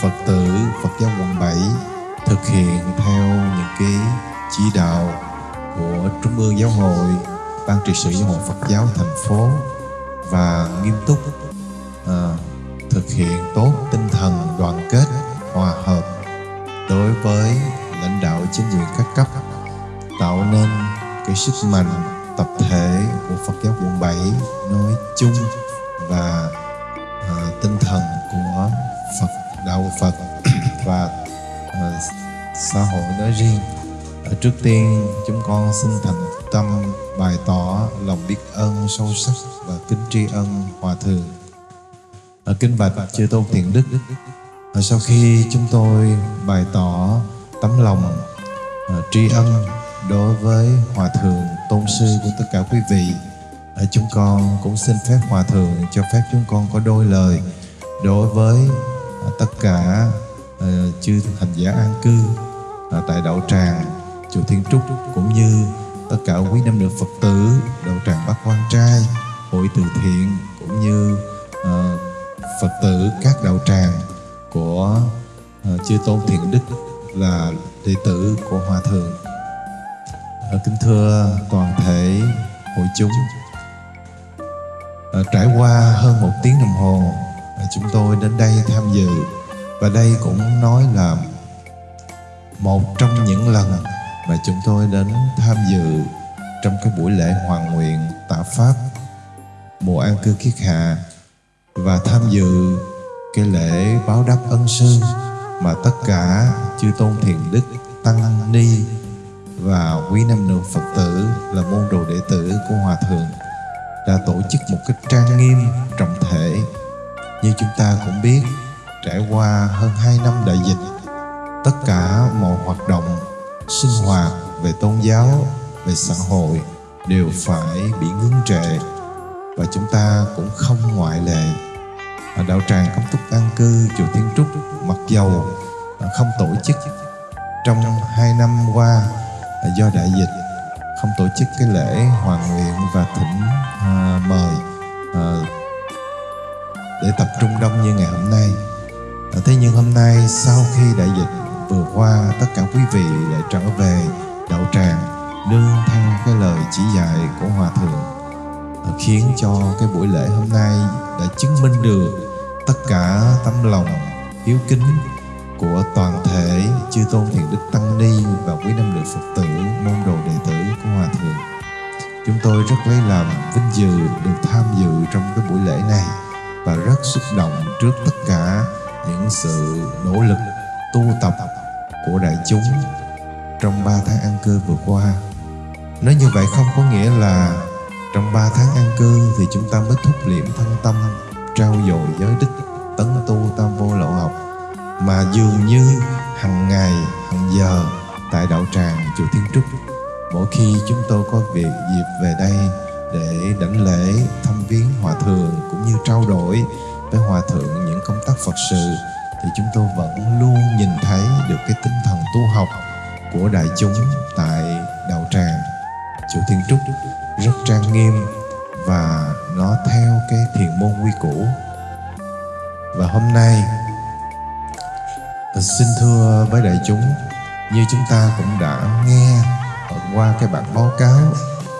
Phật tử Phật giáo quận 7 thực hiện theo những cái chỉ đạo của Trung ương Giáo hội, Ban trị sự Giáo hội Phật giáo thành phố và nghiêm túc à, thực hiện tốt tinh thần đoàn kết, hòa hợp đối với lãnh đạo chính quyền các cấp tạo nên cái sức mạnh tập thể của Phật giáo quận 7 nói chung và à, tinh thần của Phật đạo Phật và à, xã hội nói riêng. À, trước tiên chúng con xin thành tâm bày tỏ lòng biết ơn sâu sắc và kính tri ân hòa thượng. À, kính bạch chư tôn thiện đức. À, sau khi chúng tôi bày tỏ tấm lòng à, tri ân đối với hòa thượng tôn sư của tất cả quý vị chúng con cũng xin phép hòa thượng cho phép chúng con có đôi lời đối với à, tất cả ờ, chư hành giả an cư à, tại đạo tràng chùa Thiên Trúc cũng như tất cả quý nam nữ Phật tử đạo tràng Bắc Quan Trai hội từ thiện cũng như ờ, Phật tử các đạo tràng của uh, chư tôn thiện đức là đệ tử của hòa thượng. Ờ, kính thưa toàn thể hội chúng. Ờ, trải qua hơn một tiếng đồng hồ ờ, chúng tôi đến đây tham dự. Và đây cũng nói là một trong những lần mà chúng tôi đến tham dự trong cái buổi lễ hoàn nguyện tạ pháp mùa an cư kiết hạ, và tham dự cái lễ báo đáp ân sư mà tất cả chư tôn thiền đức tăng ni và quý nam nữ phật tử là môn đồ đệ tử của hòa thượng đã tổ chức một cách trang nghiêm trọng thể. Như chúng ta cũng biết, trải qua hơn 2 năm đại dịch, tất cả mọi hoạt động sinh hoạt về tôn giáo, về xã hội đều phải bị ngưng trệ. Và chúng ta cũng không ngoại lệ. Ở đạo tràng cấm túc an cư, chùa Thiên Trúc, mặc dầu không tổ chức. Trong hai năm qua do đại dịch không tổ chức cái lễ hoàn nguyện và thỉnh à, mời à, để tập trung đông như ngày hôm nay. À, thế nhưng hôm nay sau khi đại dịch vừa qua tất cả quý vị lại trở về đạo tràng nương theo cái lời chỉ dạy của hòa thượng. À, khiến cho cái buổi lễ hôm nay đã chứng minh được tất cả tấm lòng hiếu kính của toàn thể chư tôn thiện đức tăng ni và quý nam nữ phật tử, môn đồ đệ tử của hòa thượng. Chúng tôi rất lấy làm vinh dự được tham dự trong cái buổi lễ này và rất xúc động trước tất cả những sự nỗ lực, tu tập của đại chúng trong 3 tháng an cư vừa qua. Nói như vậy không có nghĩa là trong 3 tháng an cư thì chúng ta mới thúc liệm thân tâm trao dồi giới đức, tấn tu tam vô lậu học mà dường như hàng ngày hàng giờ, tại đạo tràng chùa Thiên Trúc, mỗi khi chúng tôi có việc dịp về đây để đảnh lễ, thăm viếng hòa thượng cũng như trao đổi với hòa thượng những công tác Phật sự, thì chúng tôi vẫn luôn nhìn thấy được cái tinh thần tu học của đại chúng tại đạo tràng chùa Thiên Trúc rất trang nghiêm và nó theo cái thiền môn quy củ. Và hôm nay xin thưa với đại chúng như chúng ta cũng đã nghe qua cái bản báo cáo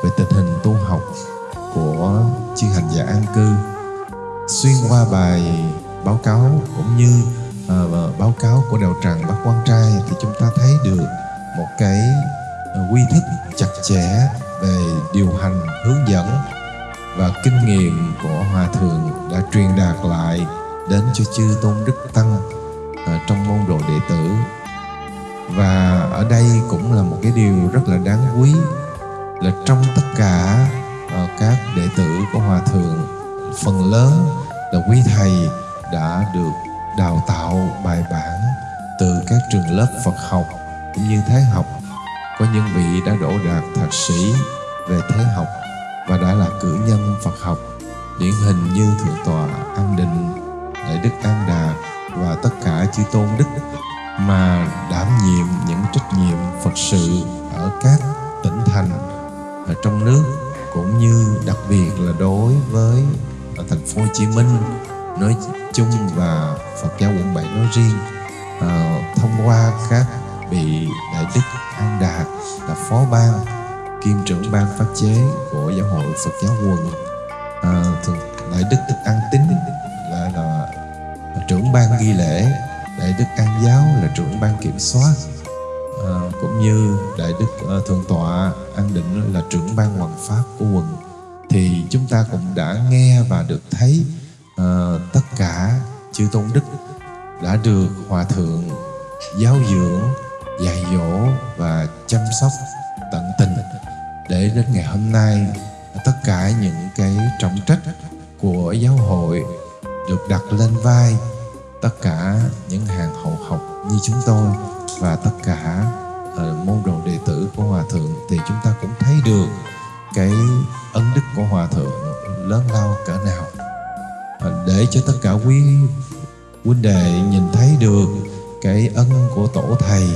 về tình hình tu học của chư hành giả an cư xuyên qua bài báo cáo cũng như uh, báo cáo của đạo tràng bác quan trai thì chúng ta thấy được một cái uh, quy thức chặt chẽ về điều hành hướng dẫn và kinh nghiệm của hòa thượng đã truyền đạt lại đến cho chư tôn đức tăng. Ờ, trong môn đồ đệ tử. Và ở đây cũng là một cái điều rất là đáng quý, là trong tất cả ờ, các đệ tử của hòa thượng, phần lớn là quý thầy đã được đào tạo bài bản từ các trường lớp Phật học cũng như thế học. Có những vị đã đỗ đạt thạc sĩ về thế học và đã là cử nhân Phật học, điển hình như thượng tọa An Định, đại đức An Đạt và tất cả chư tôn đức mà đảm nhiệm những trách nhiệm Phật sự ở các tỉnh thành ở trong nước cũng như đặc biệt là đối với ở thành phố Hồ Chí Minh. Nói chung và Phật giáo quận 7 nói riêng à, thông qua các vị đại đức An Đạt là phó ban kiêm trưởng ban pháp chế của giáo hội Phật giáo quận. À, thường đại đức An Tín trưởng ban ghi lễ đại đức An giáo là trưởng ban kiểm soát. À, cũng như đại đức uh, thượng tọa An Định là trưởng ban hoàn pháp của quận thì chúng ta cũng đã nghe và được thấy uh, tất cả chư tôn đức đã được hòa thượng giáo dưỡng dạy dỗ và chăm sóc tận tình để đến ngày hôm nay tất cả những cái trọng trách của giáo hội được đặt lên vai tất cả những hàng hậu học như chúng tôi và tất cả uh, môn đồ đệ tử của hòa thượng thì chúng ta cũng thấy được cái ân đức của hòa thượng lớn lao cỡ nào. Để cho tất cả quý huynh đệ nhìn thấy được cái ân của tổ thầy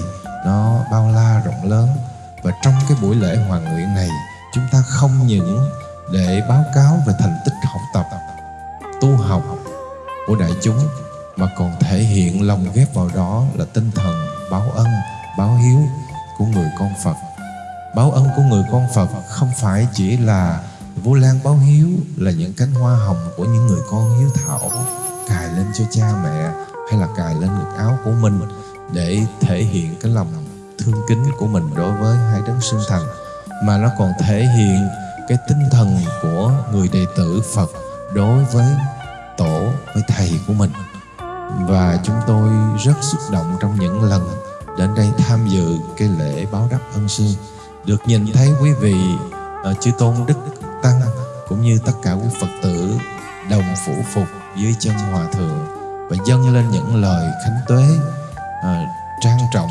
nó bao la rộng lớn. Và trong cái buổi lễ hoàng nguyện này chúng ta không những để báo cáo về thành tích học tập tu học của đại chúng mà còn thể hiện lòng ghép vào đó là tinh thần báo ân, báo hiếu của người con phật. Báo ân của người con phật không phải chỉ là vô Lan báo hiếu, là những cánh hoa hồng của những người con hiếu thảo cài lên cho cha mẹ hay là cài lên ngực áo của mình để thể hiện cái lòng thương kính của mình đối với hai đấng sinh thành, mà nó còn thể hiện cái tinh thần của người đệ tử Phật đối với tổ, với thầy của mình và chúng tôi rất xúc động trong những lần đến đây tham dự cái lễ báo đáp ân sư. Được nhìn thấy quý vị uh, chư tôn đức tăng cũng như tất cả quý phật tử đồng phủ phục dưới chân hòa thượng và dâng lên những lời khánh tuế uh, trang trọng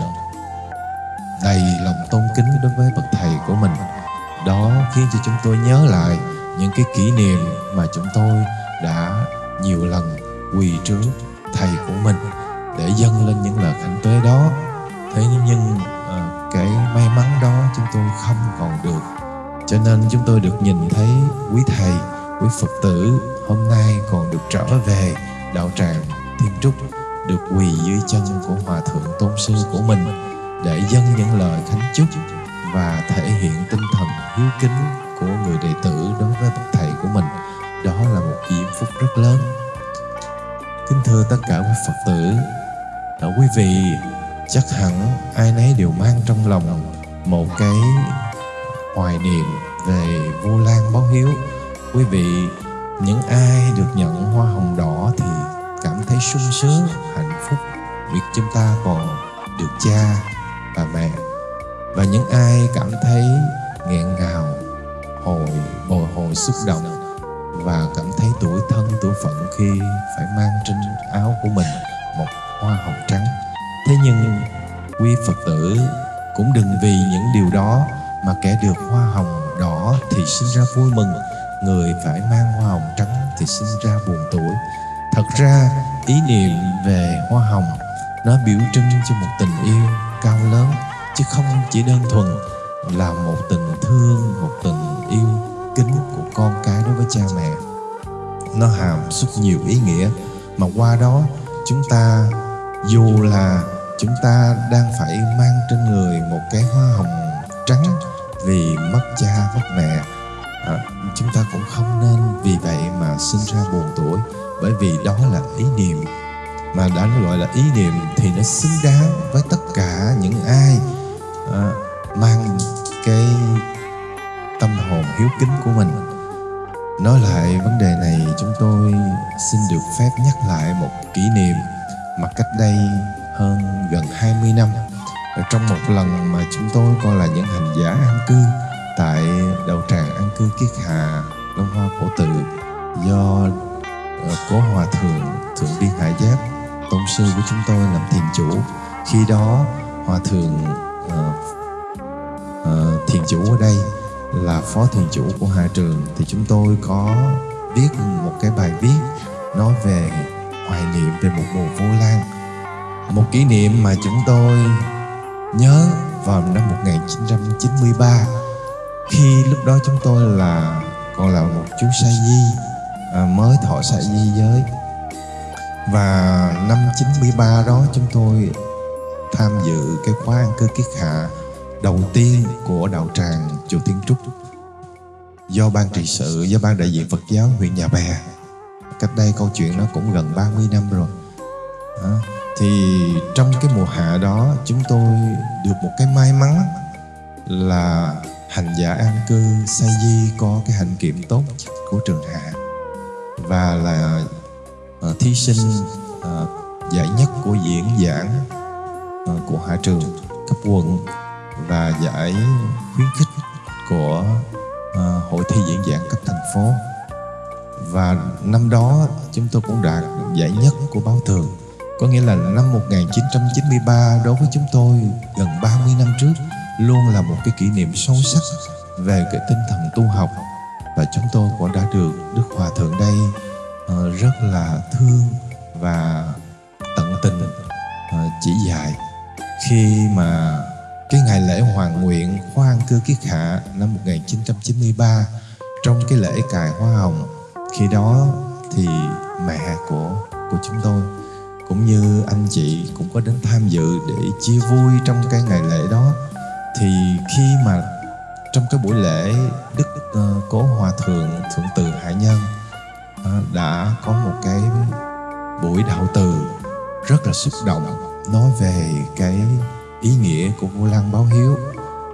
đầy lòng tôn kính đối với bậc thầy của mình. Đó khiến cho chúng tôi nhớ lại những cái kỷ niệm mà chúng tôi đã nhiều lần quỳ trước thầy của mình để dâng lên những lời khánh tuế đó. Thế nhưng ờ, uh, cái may mắn đó chúng tôi không còn được. Cho nên chúng tôi được nhìn thấy quý thầy quý phật tử hôm nay còn được trở về đạo tràng thiên trúc được quỳ dưới chân của hòa thượng tôn sư của mình để dâng những lời khánh chúc và thể hiện tinh thần hiếu kính của người đệ tử đối với bậc thầy của mình. Đó là một diễm phúc rất lớn kính thưa tất cả quý phật tử. À, quý vị chắc hẳn ai nấy đều mang trong lòng một cái hoài niệm về vô lan báo hiếu. Quý vị những ai được nhận hoa hồng đỏ thì cảm thấy sung sướng hạnh phúc. Việc chúng ta còn được cha và mẹ. Và những ai cảm thấy nghẹn ngào hồi bồi hồi xúc động và cảm thấy tuổi thân, tuổi phận khi phải mang trên áo của mình một hoa hồng trắng. Thế nhưng, quý phật tử cũng đừng vì những điều đó mà kẻ được hoa hồng đỏ thì sinh ra vui mừng, người phải mang hoa hồng trắng thì sinh ra buồn tuổi. Thật ra, ý niệm về hoa hồng nó biểu trưng cho một tình yêu cao lớn, chứ không chỉ đơn thuần là một tình thương, một tình yêu kính của con cái đối với cha mẹ. Nó hàm xúc nhiều ý nghĩa mà qua đó chúng ta dù là chúng ta đang phải mang trên người một cái hoa hồng trắng vì mất cha mất mẹ à, chúng ta cũng không nên vì vậy mà sinh ra buồn tuổi bởi vì đó là ý niệm. Mà đã gọi là ý niệm thì nó xứng đáng với tất cả những ai à, mang cái tâm hồn hiếu kính của mình nói lại vấn đề này chúng tôi xin được phép nhắc lại một kỷ niệm mà cách đây hơn gần 20 năm. Trong một lần mà chúng tôi coi là những hành giả an cư tại đầu tràng an cư kiết hà long hoa cổ tự do ờ, cố hòa thượng thượng đi Hải giáp tôn sư của chúng tôi làm thiền chủ. Khi đó hòa thượng uh, uh, thiền chủ ở đây là phó thiền chủ của hạ trường thì chúng tôi có viết một cái bài viết nói về hoài niệm về một mùa vô lan. Một kỷ niệm mà chúng tôi nhớ vào năm 1993 khi lúc đó chúng tôi là còn là một chú sa di à, mới thọ sa di giới. Và năm 93 đó chúng tôi tham dự cái khóa ăn cư kiết hạ đầu tiên của đạo tràng chùa Thiên Trúc. Do ban trị sự do ban đại diện Phật giáo huyện Nhà Bè. Cách đây câu chuyện nó cũng gần 30 năm rồi. À, thì trong cái mùa hạ đó chúng tôi được một cái may mắn là hành giả an cư say di có cái hạnh kiểm tốt của trường hạ. Và là uh, thí sinh uh, giải nhất của diễn giảng uh, của hạ trường cấp quận và giải khuyến khích của uh, hội thi diễn giảng cấp thành phố. Và năm đó chúng tôi cũng đạt giải nhất của báo tường có nghĩa là năm 1993 đối với chúng tôi gần 30 năm trước luôn là một cái kỷ niệm sâu sắc về cái tinh thần tu học. Và chúng tôi cũng đã được Đức Hòa Thượng đây uh, rất là thương và tận tình uh, chỉ dạy. Khi mà cái ngày lễ hoàn nguyện khoan Cư Kiết Hạ năm 1993 trong cái lễ cài hoa hồng khi đó thì mẹ của của chúng tôi cũng như anh chị cũng có đến tham dự để chia vui trong cái ngày lễ đó. Thì khi mà trong cái buổi lễ đức uh, cố hòa thượng thượng từ hải nhân uh, đã có một cái buổi đạo từ rất là xúc động nói về cái ý nghĩa của vô lăng báo hiếu.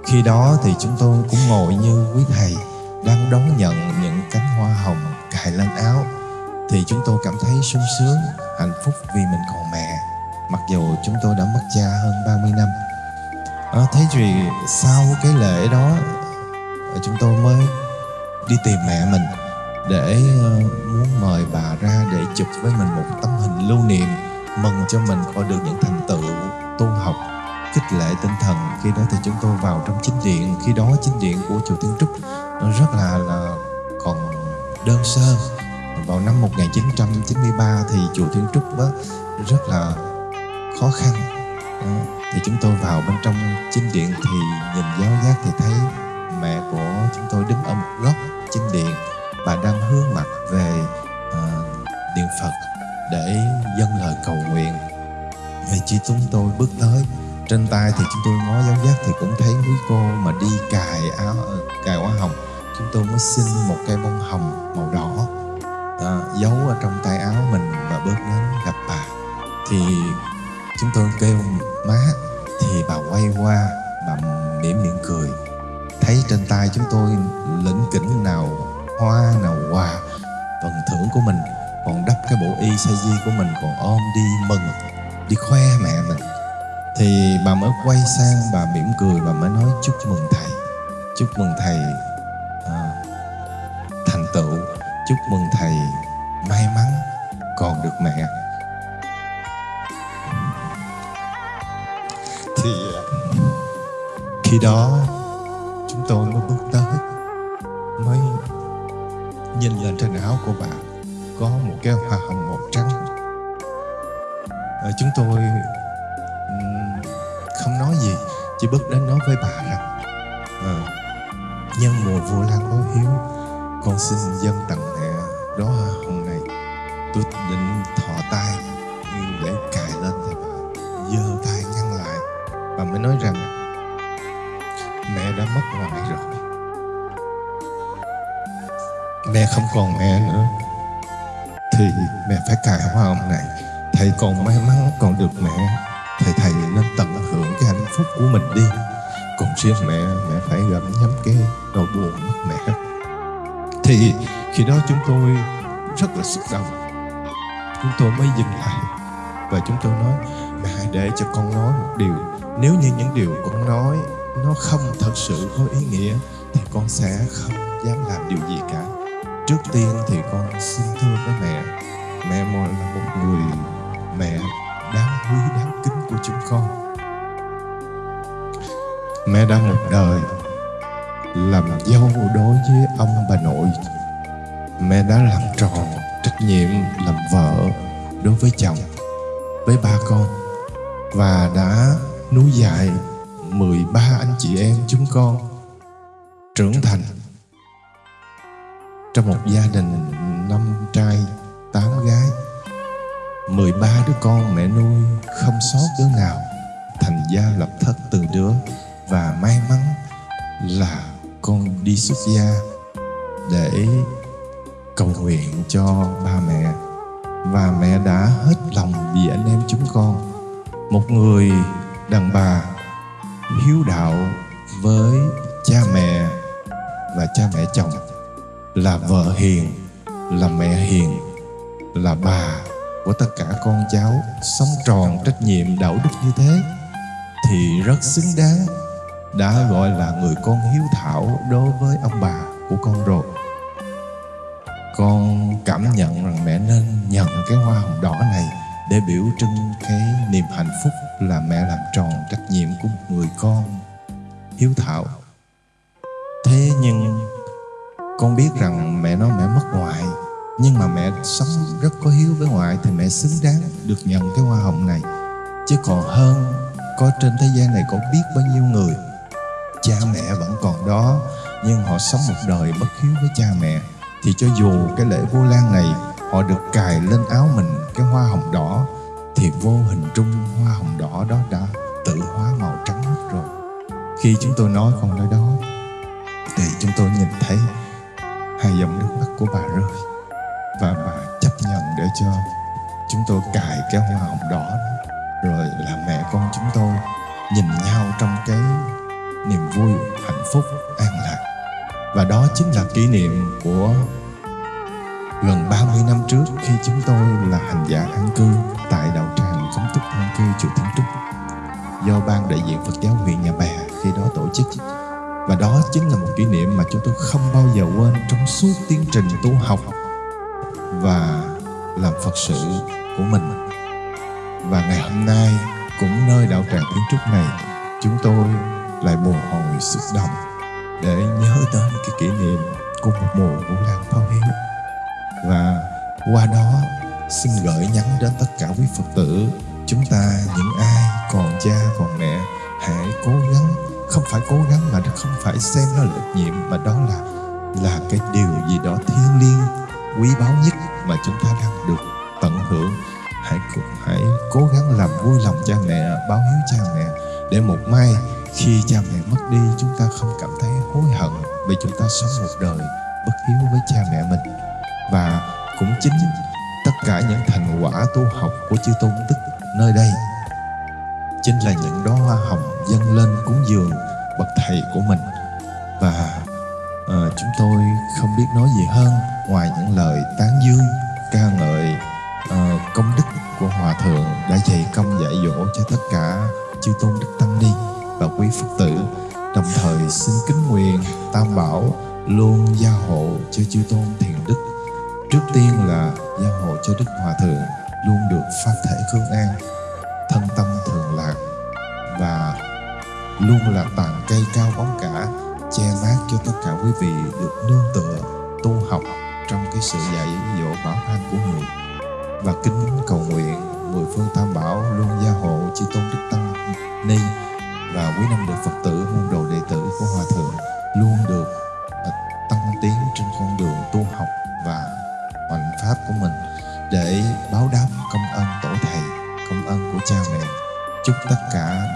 Khi đó thì chúng tôi cũng ngồi như quý thầy đang đón nhận những cánh hoa hồng cài lên áo. Thì chúng tôi cảm thấy sung sướng hạnh phúc vì mình còn mẹ. Mặc dù chúng tôi đã mất cha hơn 30 năm. À, thế thì sau cái lễ đó chúng tôi mới đi tìm mẹ mình để ờ, muốn mời bà ra để chụp với mình một tấm hình lưu niệm mừng cho mình có được những thành tựu tu học khích lệ tinh thần. Khi đó thì chúng tôi vào trong chính điện. Khi đó chính điện của chùa Thiên Trúc nó rất là là còn đơn sơ. Vào năm 1993 thì chùa Thiên Trúc đó rất là khó khăn. Thì chúng tôi vào bên trong chính điện thì nhìn giáo giác thì thấy mẹ của chúng tôi đứng ở một góc chính điện. Bà đang hướng mặt về ờ, uh, điện Phật để dâng lời cầu nguyện. Thì chỉ chúng tôi bước tới trên tay thì chúng tôi ngó giáo giác thì cũng thấy quý cô mà đi cài áo ờ, cài hoa hồng. Chúng tôi mới xin một cây bông hồng màu đỏ à, giấu ở trong tay áo mình và bước đến gặp bà. Thì chúng tôi kêu má thì bà quay qua bà mỉm miệng cười. Thấy trên tay chúng tôi lĩnh kỉnh nào hoa nào quà phần thưởng của mình còn đắp cái bộ y sa di của mình còn ôm đi mừng đi khoe mẹ mình thì bà mới quay sang bà mỉm cười và mới nói chúc mừng thầy chúc mừng thầy à, thành tựu chúc mừng thầy may mắn còn được mẹ. Thì khi đó chúng tôi mới bước tới mới nhìn lên trên áo của bà có một cái hoa hồng màu trắng. Ờ, chúng tôi Chị bước đến nói với bà rằng à, nhân mùa vô lan báo hiếu con xin dân tặng mẹ đó hoa hồng này tôi định thọ tay để cài lên thì bà giơ tay ngăn lại. Bà mới nói rằng mẹ đã mất ngoại rồi. Mẹ không còn mẹ nữa thì mẹ phải cài hoa hồng này. Thầy còn may mắn còn được mẹ của mình đi. Còn riêng mẹ mẹ phải gặm nhắm cái đầu buồn mất mẹ. Thì khi đó chúng tôi rất là xúc động. Chúng tôi mới dừng lại và chúng tôi nói, mẹ hãy để cho con nói một điều. Nếu như những điều con nói nó không thật sự có ý nghĩa, thì con sẽ không dám làm điều gì cả. Trước tiên thì con xin thưa với mẹ. Mẹ mo là một người mẹ đáng quý, đáng kính của chúng con mẹ đã một đời. Làm dâu đối với ông bà nội. Mẹ đã làm tròn trách nhiệm làm vợ đối với chồng, với ba con. Và đã nuôi dạy 13 anh chị em chúng con trưởng thành. Trong một gia đình năm trai, tám gái 13 đứa con mẹ nuôi không sót đứa nào thành gia lập thất từng đứa là con đi xuất gia để cầu nguyện cho ba mẹ. Và mẹ đã hết lòng vì anh em chúng con. Một người đàn bà hiếu đạo với cha mẹ và cha mẹ chồng là vợ hiền, là mẹ hiền, là bà của tất cả con cháu sống tròn trách nhiệm đạo đức như thế thì rất xứng đáng đã gọi là người con hiếu thảo đối với ông bà của con rồi. Con cảm nhận rằng mẹ nên nhận cái hoa hồng đỏ này để biểu trưng cái niềm hạnh phúc là mẹ làm tròn trách nhiệm của một người con hiếu thảo. Thế nhưng con biết rằng mẹ nói mẹ mất ngoại, nhưng mà mẹ sống rất có hiếu với ngoại thì mẹ xứng đáng được nhận cái hoa hồng này. Chứ còn hơn, có trên thế gian này có biết bao nhiêu người cha mẹ vẫn còn đó, nhưng họ sống một đời bất hiếu với cha mẹ, thì cho dù cái lễ vô lan này họ được cài lên áo mình cái hoa hồng đỏ, thì vô hình trung hoa hồng đỏ đó đã tự hóa màu trắng mất rồi. Khi chúng tôi nói con nói đó, thì chúng tôi nhìn thấy hai dòng nước mắt của bà rơi, và bà chấp nhận để cho chúng tôi cài cái hoa hồng đỏ đó. Rồi là mẹ con chúng tôi nhìn nhau trong cái niềm vui, hạnh phúc, an lạc. Và đó chính là kỷ niệm của gần 30 năm trước khi chúng tôi là hành giả an cư tại đạo tràng Khống túc an cư chùa Thiên Trúc, do ban đại diện Phật giáo huyện Nhà Bè khi đó tổ chức. Và đó chính là một kỷ niệm mà chúng tôi không bao giờ quên trong suốt tiến trình tu học và làm Phật sự của mình. Và ngày hôm nay, cũng nơi đạo tràng Thiên Trúc này, chúng tôi lại bồi hồi xúc động để nhớ tới cái kỷ niệm của một mùa vũ lan báo hiếu và qua đó, xin gửi nhắn đến tất cả quý Phật tử, chúng ta, những ai còn cha, còn mẹ, hãy cố gắng, không phải cố gắng mà không phải xem nó là trách nhiệm, mà đó là là cái điều gì đó thiêng liêng, quý báu nhất mà chúng ta đang được tận hưởng. Hãy hãy cố gắng làm vui lòng cha mẹ, báo hiếu cha mẹ, để một mai khi cha mẹ mất đi chúng ta không cảm thấy hối hận vì chúng ta sống một đời bất hiếu với cha mẹ mình. Và cũng chính tất cả những thành quả tu học của chư tôn đức nơi đây chính là những đóa hoa hồng dâng lên cúng dường bậc thầy của mình. Và uh, chúng tôi không biết nói gì hơn ngoài những lời tán dương ca ngợi uh, công đức của hòa thượng đã dày công dạy dỗ cho tất cả chư tôn đức tăng ni và quý phật tử. Đồng thời xin kính nguyện tam bảo luôn gia hộ cho chư tôn thiền đức. Trước tiên là gia hộ cho đức hòa thượng, luôn được pháp thể khương an, thân tâm thường lạc và luôn là tàn cây cao bóng cả, che mát cho tất cả quý vị được nương tựa, tu học trong cái sự dạy dỗ bảo thanh của người. Và kính cầu nguyện mười phương tam bảo luôn gia hộ chư tôn đức tăng ni và quý năm được phật tử môn đồ đệ tử của hòa thượng luôn được à, tăng tiến trên con đường tu học và hoành pháp của mình để báo đáp công ơn tổ thầy, công ơn của cha mẹ. Chúc tất cả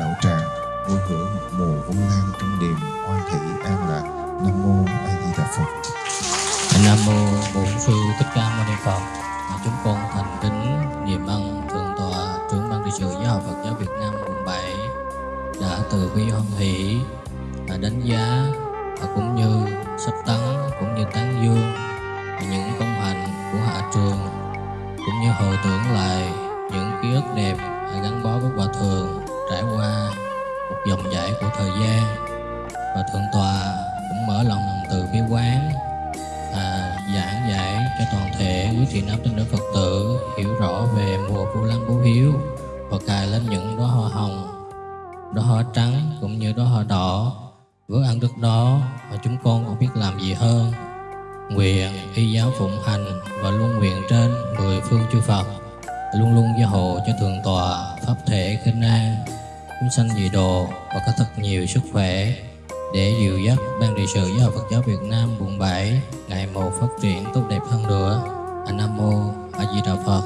sự giáo hội Phật giáo Việt Nam quận 7 ngày một phát triển tốt đẹp hơn nữa. A Nam mô A Di Đà Phật.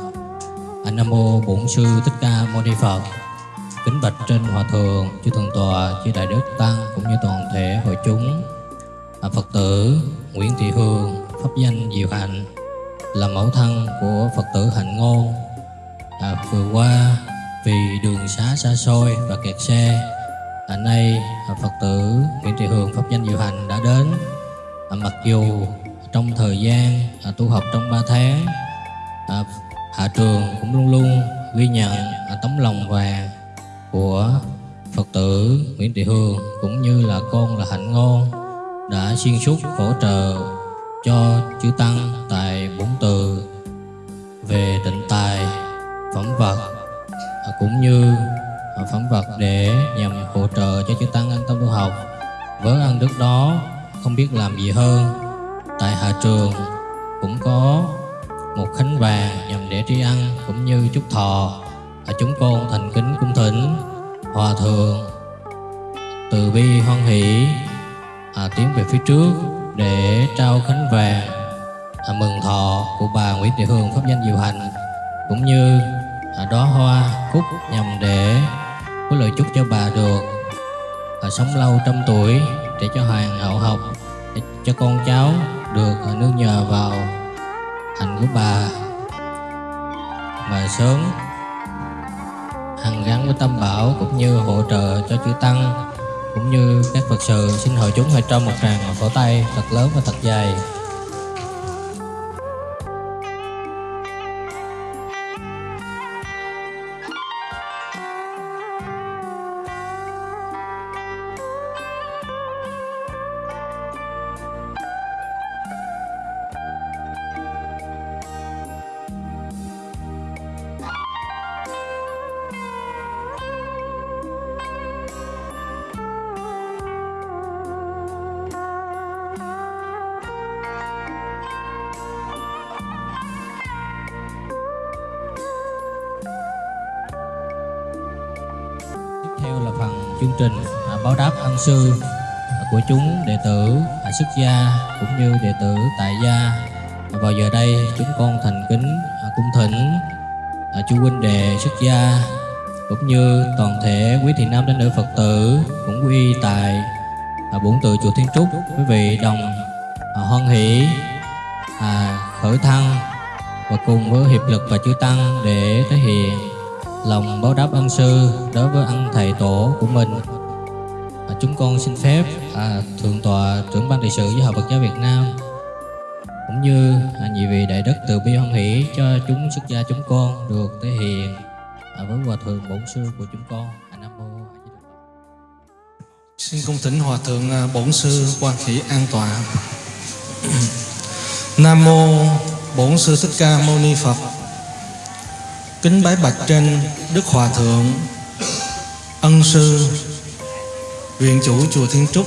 A Nam mô Bổn sư Thích Ca Mâu Ni Phật. Kính bạch trên hòa thượng, chư thượng tọa, chư đại đức tăng trình à, báo đáp ân sư à, của chúng đệ tử à, xuất gia cũng như đệ tử tại gia. À, vào giờ đây chúng con thành kính à, cung thỉnh à, chư huynh đệ xuất gia cũng như toàn thể quý thị nam đến nữ Phật tử cũng quy tại à, bổn tự chùa Thiên Trúc quý vị đồng à, hoan hỷ à, khởi thăng và cùng với hiệp lực và chư tăng để thể hiện lòng báo đáp ân sư đối với ân thầy tổ của mình. À, chúng con xin phép à, thượng tọa trưởng ban trị sự với hội Phật giáo Việt Nam cũng như à, nhị vị đại đức từ bi hoan hỷ cho chúng xuất gia chúng con được thể hiện à, với hòa thượng bổn sư của chúng con. À, nam mô Xin cung thỉnh Hòa Thượng à, Bổn Sư Quan Khỉ an tọa Nam Mô Bổn Sư Thích Ca Mâu Ni Phật. Kính bái bạch trên Đức Hòa Thượng. Ân Sư Viện chủ Chùa Thiên Trúc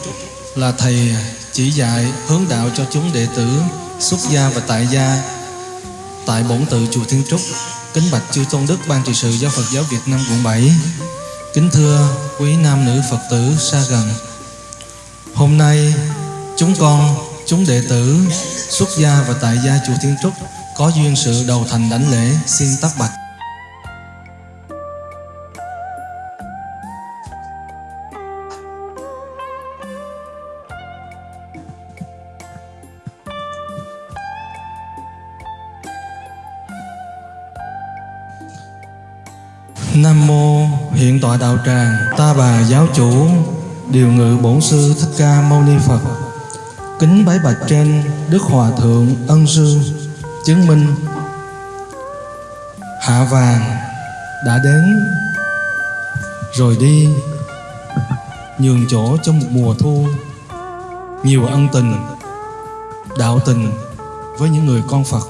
Là Thầy chỉ dạy hướng đạo cho chúng đệ tử Xuất gia và tại gia Tại Bổn Tự Chùa Thiên Trúc. Kính bạch chư Tôn Đức Ban trị sự Giáo Phật giáo Việt Nam quận 7 Kính thưa quý nam nữ Phật tử xa gần. Hôm nay chúng con, chúng đệ tử xuất gia và tại gia chùa Thiên Trúc có duyên sự đầu thành đảnh lễ xin tắc bạch. Đạo tràng ta bà giáo chủ, điều ngự bổn sư thích ca mâu ni phật. Kính bái bạch trên đức hòa thượng ân sư, chứng minh hạ vàng đã đến. Rồi đi, nhường chỗ cho một mùa thu, nhiều ân tình, đạo tình với những người con phật.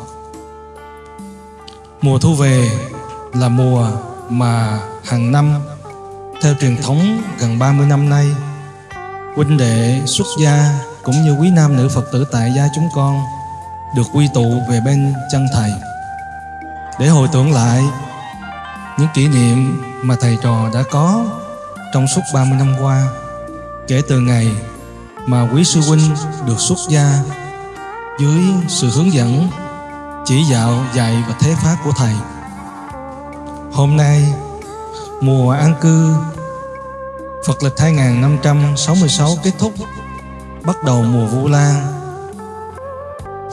Mùa thu về là mùa mà hàng năm theo truyền thống gần 30 năm nay huynh đệ xuất gia cũng như quý nam nữ Phật tử tại gia chúng con được quy tụ về bên chân thầy. Để hồi tưởng lại những kỷ niệm mà thầy trò đã có trong suốt 30 năm qua kể từ ngày mà quý sư huynh được xuất gia dưới sự hướng dẫn chỉ đạo dạy và thế pháp của thầy. Hôm nay, mùa an cư. Phật lịch 2566 kết thúc Bắt đầu mùa Vu Lan.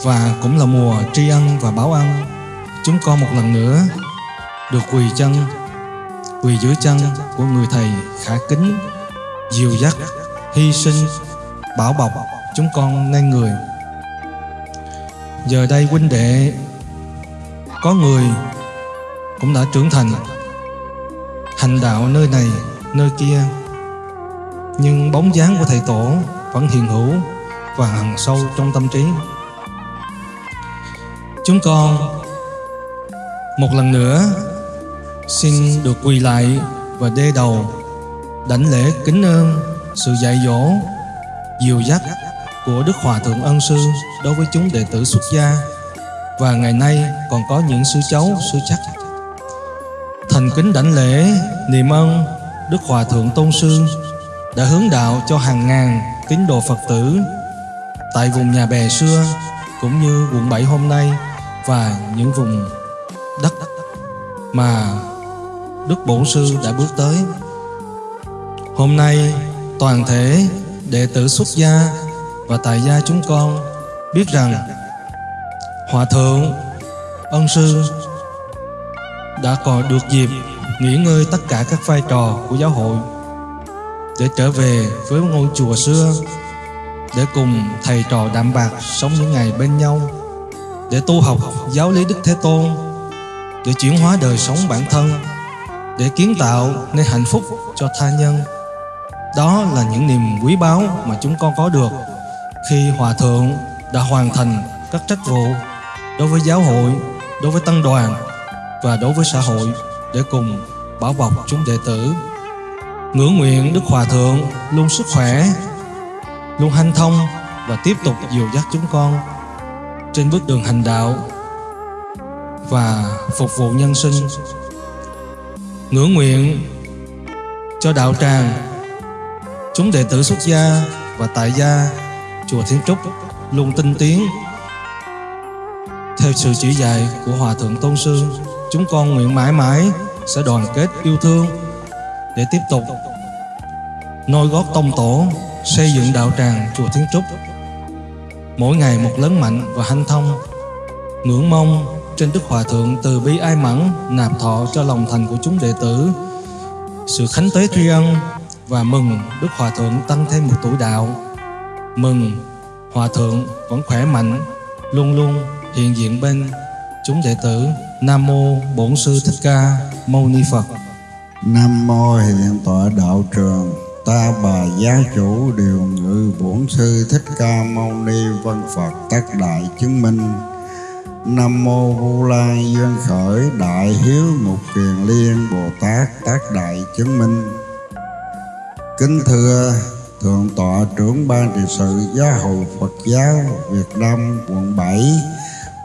Và cũng là mùa tri ân và báo ân. Chúng con một lần nữa Được quỳ chân Quỳ dưới chân của người thầy khả kính Dìu dắt, hy sinh, bảo bọc Chúng con nên người. Giờ đây huynh đệ Có người cũng đã trưởng thành hành đạo nơi này nơi kia. Nhưng bóng dáng của thầy tổ vẫn hiện hữu và hằn sâu trong tâm trí. Chúng con một lần nữa xin được quỳ lại và đê đầu đảnh lễ kính ơn sự dạy dỗ dìu dắt của Đức Hòa Thượng Ân Sư đối với chúng đệ tử xuất gia. Và ngày nay còn có những sư cháu, sư chắc thành kính đảnh lễ niệm ơn Đức Hòa Thượng Tôn Sư đã hướng đạo cho hàng ngàn tín đồ Phật tử tại vùng nhà bè xưa cũng như quận 7 hôm nay và những vùng đất mà Đức Bổn Sư đã bước tới. Hôm nay toàn thể đệ tử xuất gia và tại gia chúng con biết rằng Hòa Thượng, Ân Sư đã có được dịp nghỉ ngơi tất cả các vai trò của giáo hội để trở về với ngôi chùa xưa để cùng thầy trò đạm bạc sống những ngày bên nhau để tu học giáo lý Đức Thế Tôn để chuyển hóa đời sống bản thân để kiến tạo nên hạnh phúc cho tha nhân. Đó là những niềm quý báu mà chúng con có được khi Hòa Thượng đã hoàn thành các trách vụ đối với giáo hội, đối với tăng đoàn và đối với xã hội để cùng bảo bọc chúng đệ tử. Ngưỡng nguyện Đức Hòa Thượng luôn sức khỏe, luôn hanh thông và tiếp tục dìu dắt chúng con trên bước đường hành đạo và phục vụ nhân sinh. Ngưỡng nguyện cho đạo tràng, chúng đệ tử xuất gia và tại gia chùa Thiên Trúc luôn tinh tiến theo sự chỉ dạy của Hòa Thượng Tôn Sư. Chúng con nguyện mãi mãi sẽ đoàn kết yêu thương để tiếp tục nôi gót tông tổ, xây dựng đạo tràng chùa Thiên Trúc. Mỗi ngày một lớn mạnh và hanh thông, ngưỡng mong trên Đức Hòa Thượng từ bi ai mẫn nạp thọ cho lòng thành của chúng đệ tử. Sự khánh tế tri ân và mừng Đức Hòa Thượng tăng thêm một tuổi đạo. Mừng Hòa Thượng vẫn khỏe mạnh, luôn luôn hiện diện bên chúng đệ tử. Nam Mô Bổn Sư Thích Ca Mâu Ni Phật. Nam mô hiện tọa đạo trường, Ta bà gia chủ, điều ngự bổn sư Thích Ca Mâu Ni Vân Phật, tất đại chứng minh. Nam mô Vu Lan duyên khởi, đại hiếu mục kiền liên, Bồ Tát tác đại chứng minh. Kính thưa Thượng tọa trưởng ban trị sự Giáo hội Phật giáo Việt Nam, quận 7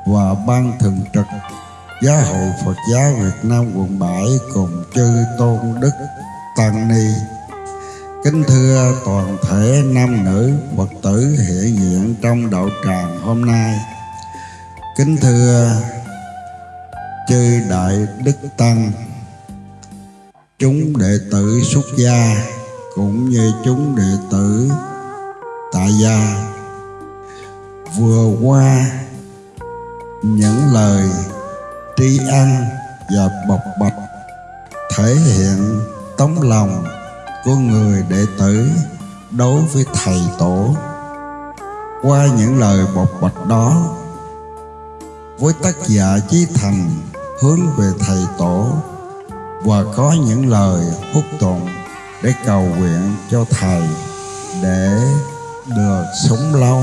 và ban thường trực. Giáo hội Phật giáo Việt Nam quận 7 cùng chư tôn đức tăng ni. Kính thưa toàn thể nam nữ Phật tử hiện diện trong đạo tràng hôm nay. Kính thưa chư đại đức tăng. Chúng đệ tử xuất gia cũng như chúng đệ tử tại gia. Vừa qua, những lời tri ân và bộc bạch, thể hiện tấm lòng của người đệ tử đối với thầy tổ. Qua những lời bộc bạch đó, với tác giả chí thành hướng về thầy tổ và có những lời hút tụng để cầu nguyện cho thầy để được sống lâu,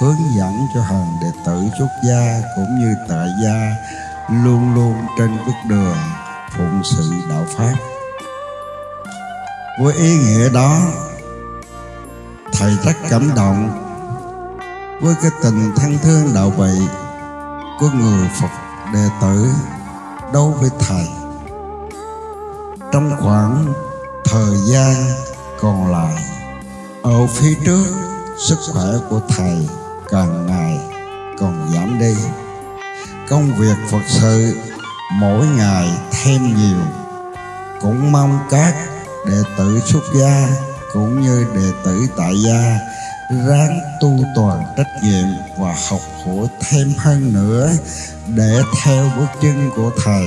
hướng dẫn cho hàng đệ tử xuất gia cũng như tại gia luôn luôn trên bước đường phụng sự đạo pháp. Với ý nghĩa đó, thầy rất cảm động với cái tình thân thương đạo vị của người phật đệ tử đối với thầy. Trong khoảng thời gian còn lại, ở phía trước, sức khỏe của thầy càng ngày còn giảm đi công việc phật sự mỗi ngày thêm nhiều. Cũng mong các đệ tử xuất gia cũng như đệ tử tại gia ráng tu toàn trách nhiệm và học hỏi thêm hơn nữa để theo bước chân của thầy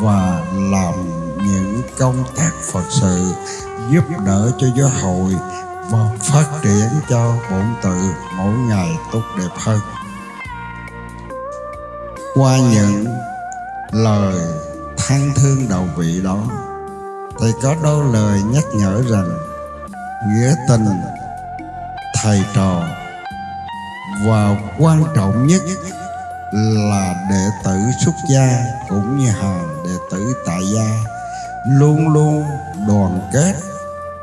và làm những công tác phật sự giúp đỡ cho giáo hội và phát triển cho bổn tự mỗi ngày tốt đẹp hơn qua những lời than thương đầu vị đó thầy có đôi lời nhắc nhở rằng nghĩa tình thầy trò và quan trọng nhất là đệ tử xuất gia cũng như hàng đệ tử tại gia luôn luôn đoàn kết,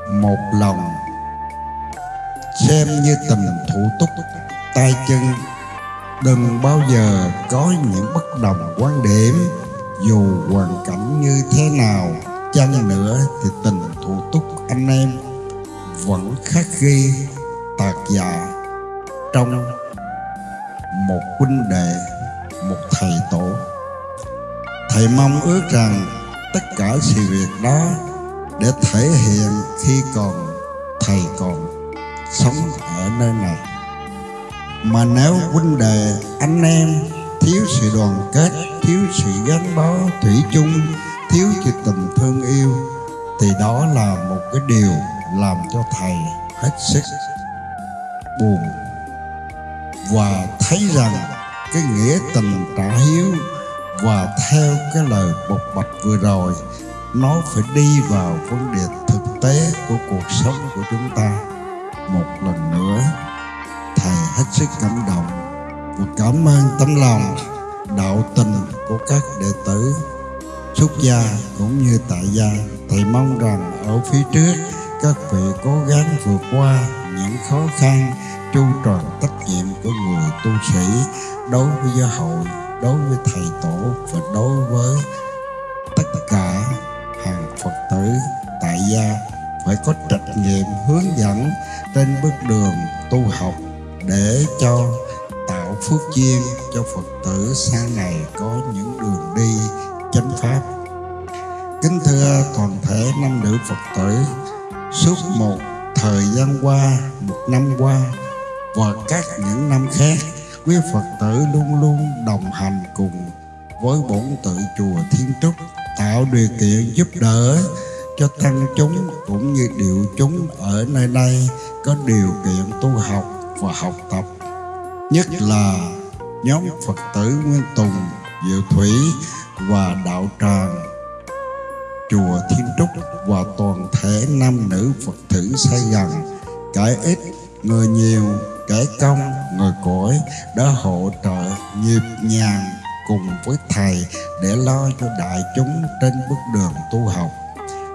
một lòng, xem như tình thủ túc, tay chân đừng bao giờ có những bất đồng quan điểm, dù hoàn cảnh như thế nào. Chăng nữa thì tình thủ túc anh em vẫn khắc ghi tạc dạ trong một huynh đệ, một thầy tổ. Thầy thầy mong ước rằng tất cả sự việc đó để thể hiện khi còn thầy còn sống ở nơi này mà nếu huynh đệ, anh em, thiếu sự đoàn kết, thiếu sự gắn bó thủy chung, thiếu sự tình thương yêu, thì đó là một cái điều làm cho thầy hết sức buồn. Và thấy rằng cái nghĩa tình trả hiếu và theo cái lời bộc bạch vừa rồi, nó phải đi vào vấn đề thực tế của cuộc sống của chúng ta một lần nữa hết sức cảm động. Và cảm ơn tấm lòng, đạo tình của các đệ tử, xuất gia cũng như tại gia. Thầy mong rằng ở phía trước, các vị cố gắng vượt qua những khó khăn chu tròn trách nhiệm của người tu sĩ đối với giáo hội, đối với thầy tổ và đối với tất cả hàng phật tử tại gia. Phải có trách nhiệm hướng dẫn trên bước đường tu học để cho tạo phước duyên cho phật tử sau này có những đường đi chánh pháp. Kính thưa toàn thể nam nữ phật tử, suốt một thời gian qua, một năm qua và các những năm khác, quý phật tử luôn luôn đồng hành cùng với bổn tự chùa thiên trúc, tạo điều kiện giúp đỡ cho tăng chúng cũng như điệu chúng ở nơi đây có điều kiện tu học và học tập. Nhất là nhóm phật tử nguyên tùng, diệu thủy và đạo tràng, chùa Thiên Trúc và toàn thể nam nữ Phật tử xây gần kẻ ít, người nhiều kẻ công, người cõi đã hỗ trợ nhịp nhàng cùng với thầy để lo cho đại chúng trên bước đường tu học.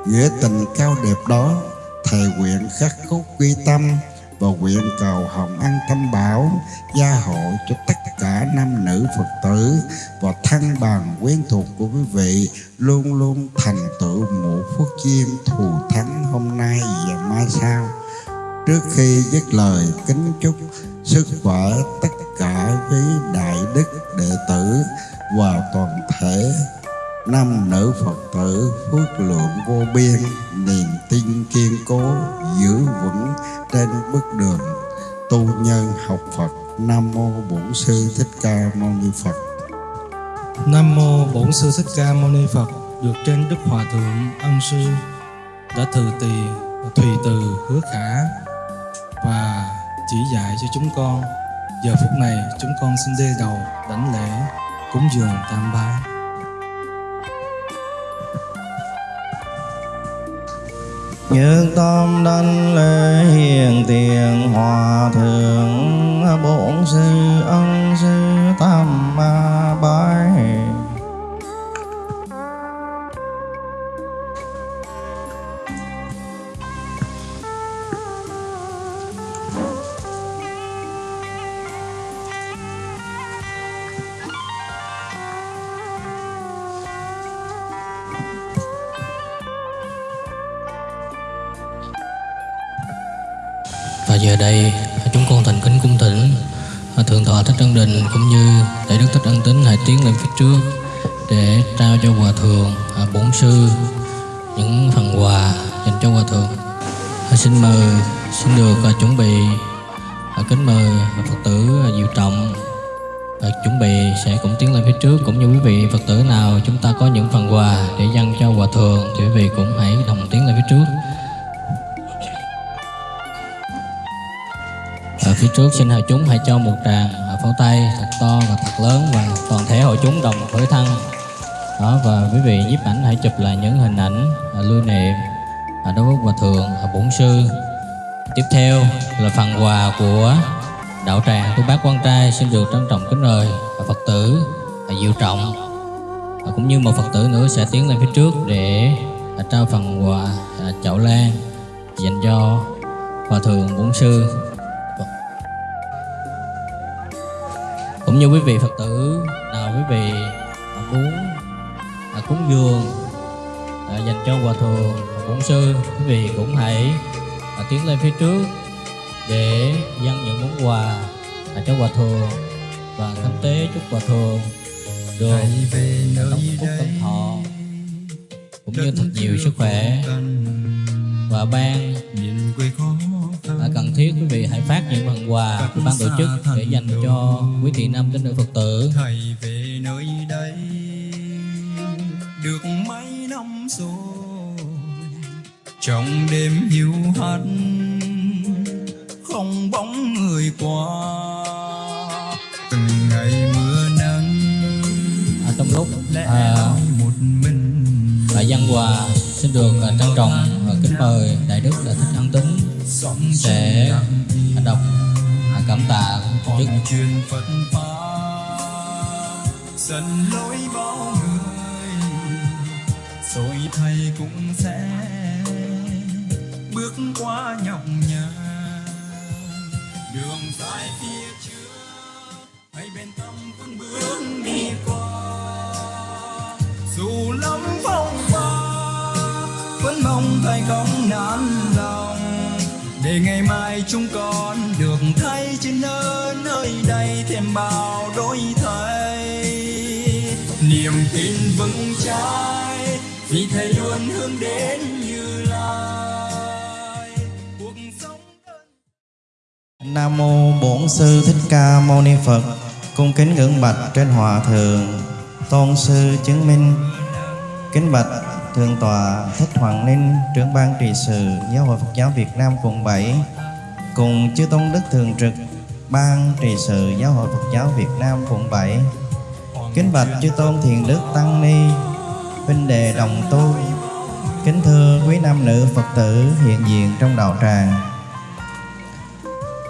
Nghĩa tình cao đẹp đó, thầy nguyện khắc cốt quy tâm và nguyện cầu hồng ân tâm bảo gia hộ cho tất cả nam nữ phật tử và thân bằng quyến thuộc của quý vị luôn luôn thành tựu một phước duyên thù thắng hôm nay và mai sau. Trước khi dứt lời, kính chúc sức khỏe tất cả với đại đức đệ tử và toàn thể nam nữ phật tử phước lượng vô biên, niềm tin kiên cố, giữ vững trên bước đường tu nhân học phật, nam mô bổn sư thích ca mâu ni phật Nam mô Bổn sư Thích Ca Mâu Ni Phật, được trên Đức Hòa thượng Ân sư, đã từ tì thùy từ hứa khả và chỉ dạy cho chúng con. Giờ phút này, chúng con xin đê đầu đảnh lễ cúng dường tam bái. Nhược tâm đảnh lễ hiền tiền, hòa thượng bổn sư ân sư tam ma bái Đây chúng con thành kính cung thỉnh à, Thượng thọ Thích Ân Đình cũng như Đại Đức Thích Ân Tính hãy tiến lên phía trước để trao cho Hòa Thượng à, Bổn Sư những phần quà dành cho Hòa Thượng. À, xin mời, xin được chuẩn bị kính mời Phật tử Diệu Trọng chuẩn bị sẽ cũng tiến lên phía trước cũng như quý vị Phật tử nào chúng ta có những phần quà để dâng cho Hòa Thượng thì quý vị cũng hãy đồng tiến lên phía trước. Ở phía trước xin hội chúng hãy cho một tràng à, pháo tay thật to và thật lớn và toàn thể hội chúng đồng khởi thân. Đó, và quý vị nhiếp ảnh hãy chụp lại những hình ảnh à, lưu niệm à, đối với hòa thượng bổn sư. Tiếp theo là phần quà của đạo tràng tu bác quan trai xin được trân trọng kính mời Phật tử Diệu Trọng cũng như một Phật tử nữa sẽ tiến lên phía trước để trao phần quà chậu lan dành cho hòa thượng bổn sư cũng như quý vị phật tử nào quý vị muốn à, cúng dường à, dành cho hòa thượng bổn sư quý vị cũng hãy à, tiến lên phía trước để dâng những món quà à, cho hòa thượng và khánh tế chúc hòa thượng được đóng phúc tân thọ cũng như thật nhiều sức khỏe và ban cần thiết quý vị hãy phát những phần quà của ban tổ chức để dành cho quý thị nam tín nữ phật tử. Thầy về nơi đây được mấy năm rồi trong đêm hiu hắt không bóng người qua. Từng ngày mưa nắng à, trong lúc à, một mình? à, dân hòa xin được à, trân trọng và kính mời đại đức đã thích ân tính sẽ đọc à, cảm tạ pháp. Dần lối bao người. Rồi thầy cũng sẽ bước qua nhọc nhằn. Đường dài phía trước hãy bên tâm vững bước đi qua. Dù lắm phong ba vẫn mong thầy không nản lòng để ngày mai chúng con được thấy trên nơi nơi đây thêm bao đổi thay niềm tin vững chãi, vì thầy luôn hướng đến như lai cuộc sống Nam mô Bổn sư Thích Ca Mâu Ni Phật. Cung kính ngưỡng bạch trên hòa thượng Tôn sư chứng minh. Kính bạch thượng tọa Thích Hoàng Ninh, trưởng ban trị sự Giáo hội Phật giáo Việt Nam quận 7 cùng chư tôn đức thường trực ban trị sự Giáo hội Phật giáo Việt Nam quận 7. Kính bạch chư tôn thiền đức tăng ni, huynh đề đồng tu. Kính thưa quý nam nữ Phật tử hiện diện trong đạo tràng.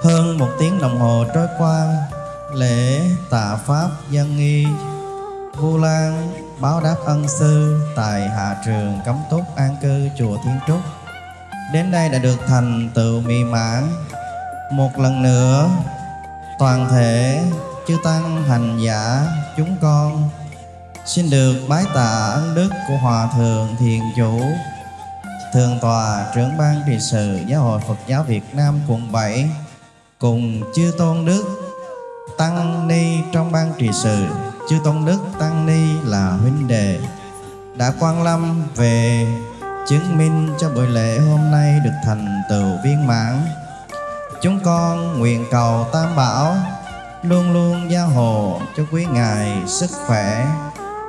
Hơn một tiếng đồng hồ trôi qua, lễ tạ Pháp dân nghi Vu Lan báo đáp ân sư tại hạ trường cấm túc an cư chùa Thiên Trúc. Đến đây đã được thành tựu mỹ mãn. Một lần nữa, toàn thể chư tăng hành giả chúng con xin được bái tạ ân đức của Hòa Thượng Thiền Chủ Thượng tòa trưởng ban trị sự Giáo hội Phật giáo Việt Nam quận 7 cùng chư tôn đức tăng ni trong ban trị sự chư tôn đức tăng ni là huynh đệ, đã quan lâm về chứng minh cho buổi lễ hôm nay được thành tựu viên mãn chúng con nguyện cầu tam bảo luôn luôn gia hộ cho quý ngài sức khỏe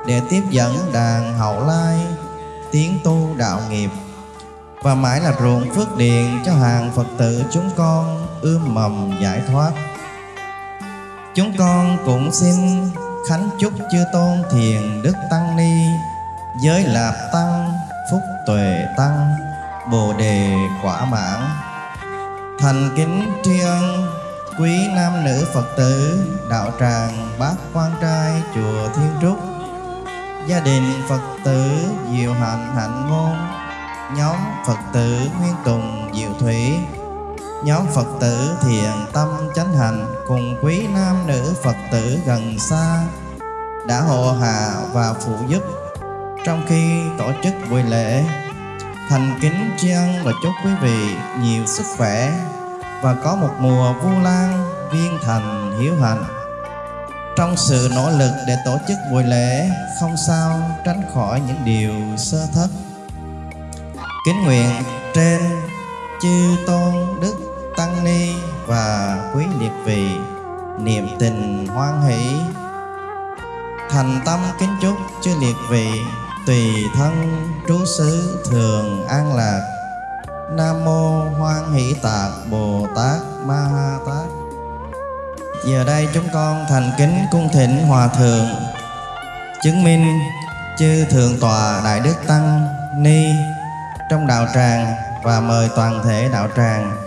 để tiếp dẫn đàn hậu lai tiến tu đạo nghiệp và mãi là ruộng phước điền cho hàng Phật tử chúng con ươm mầm giải thoát. Chúng con cũng xin khánh chúc chư tôn thiền đức tăng ni, giới lạp tăng, phúc tuệ tăng, bồ đề quả mãn. Thành kính tri ân quý nam nữ Phật tử đạo tràng bát quan trai chùa Thiên Trúc, gia đình Phật tử diệu hạnh hạnh ngôn nhóm Phật tử Nguyên Tùng Diệu Thủy, nhóm Phật tử Thiện Tâm Chánh Hạnh cùng quý nam nữ Phật tử gần xa, đã hộ hạ và phụ giúp trong khi tổ chức buổi lễ. Thành kính tri ân và chúc quý vị nhiều sức khỏe và có một mùa vu lan viên thành hiếu hạnh. Trong sự nỗ lực để tổ chức buổi lễ, không sao tránh khỏi những điều sơ thất Kính nguyện trên chư tôn đức tăng ni và quý liệt vị niệm tình hoan hỷ. Thành tâm kính chúc chư liệt vị, tùy thân trú xứ thường an lạc. Nam mô hoan hỷ tạc bồ tát ma ha tát. Giờ đây chúng con thành kính cung thỉnh hòa thượng. Chứng minh chư thượng tọa đại đức tăng ni trong đạo tràng và mời toàn thể đạo tràng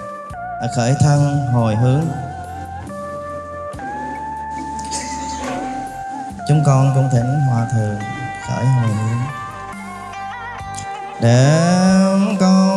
Ờ, khởi thân hồi hướng. Chúng con cung thỉnh hòa thượng khởi hồi hướng. Để con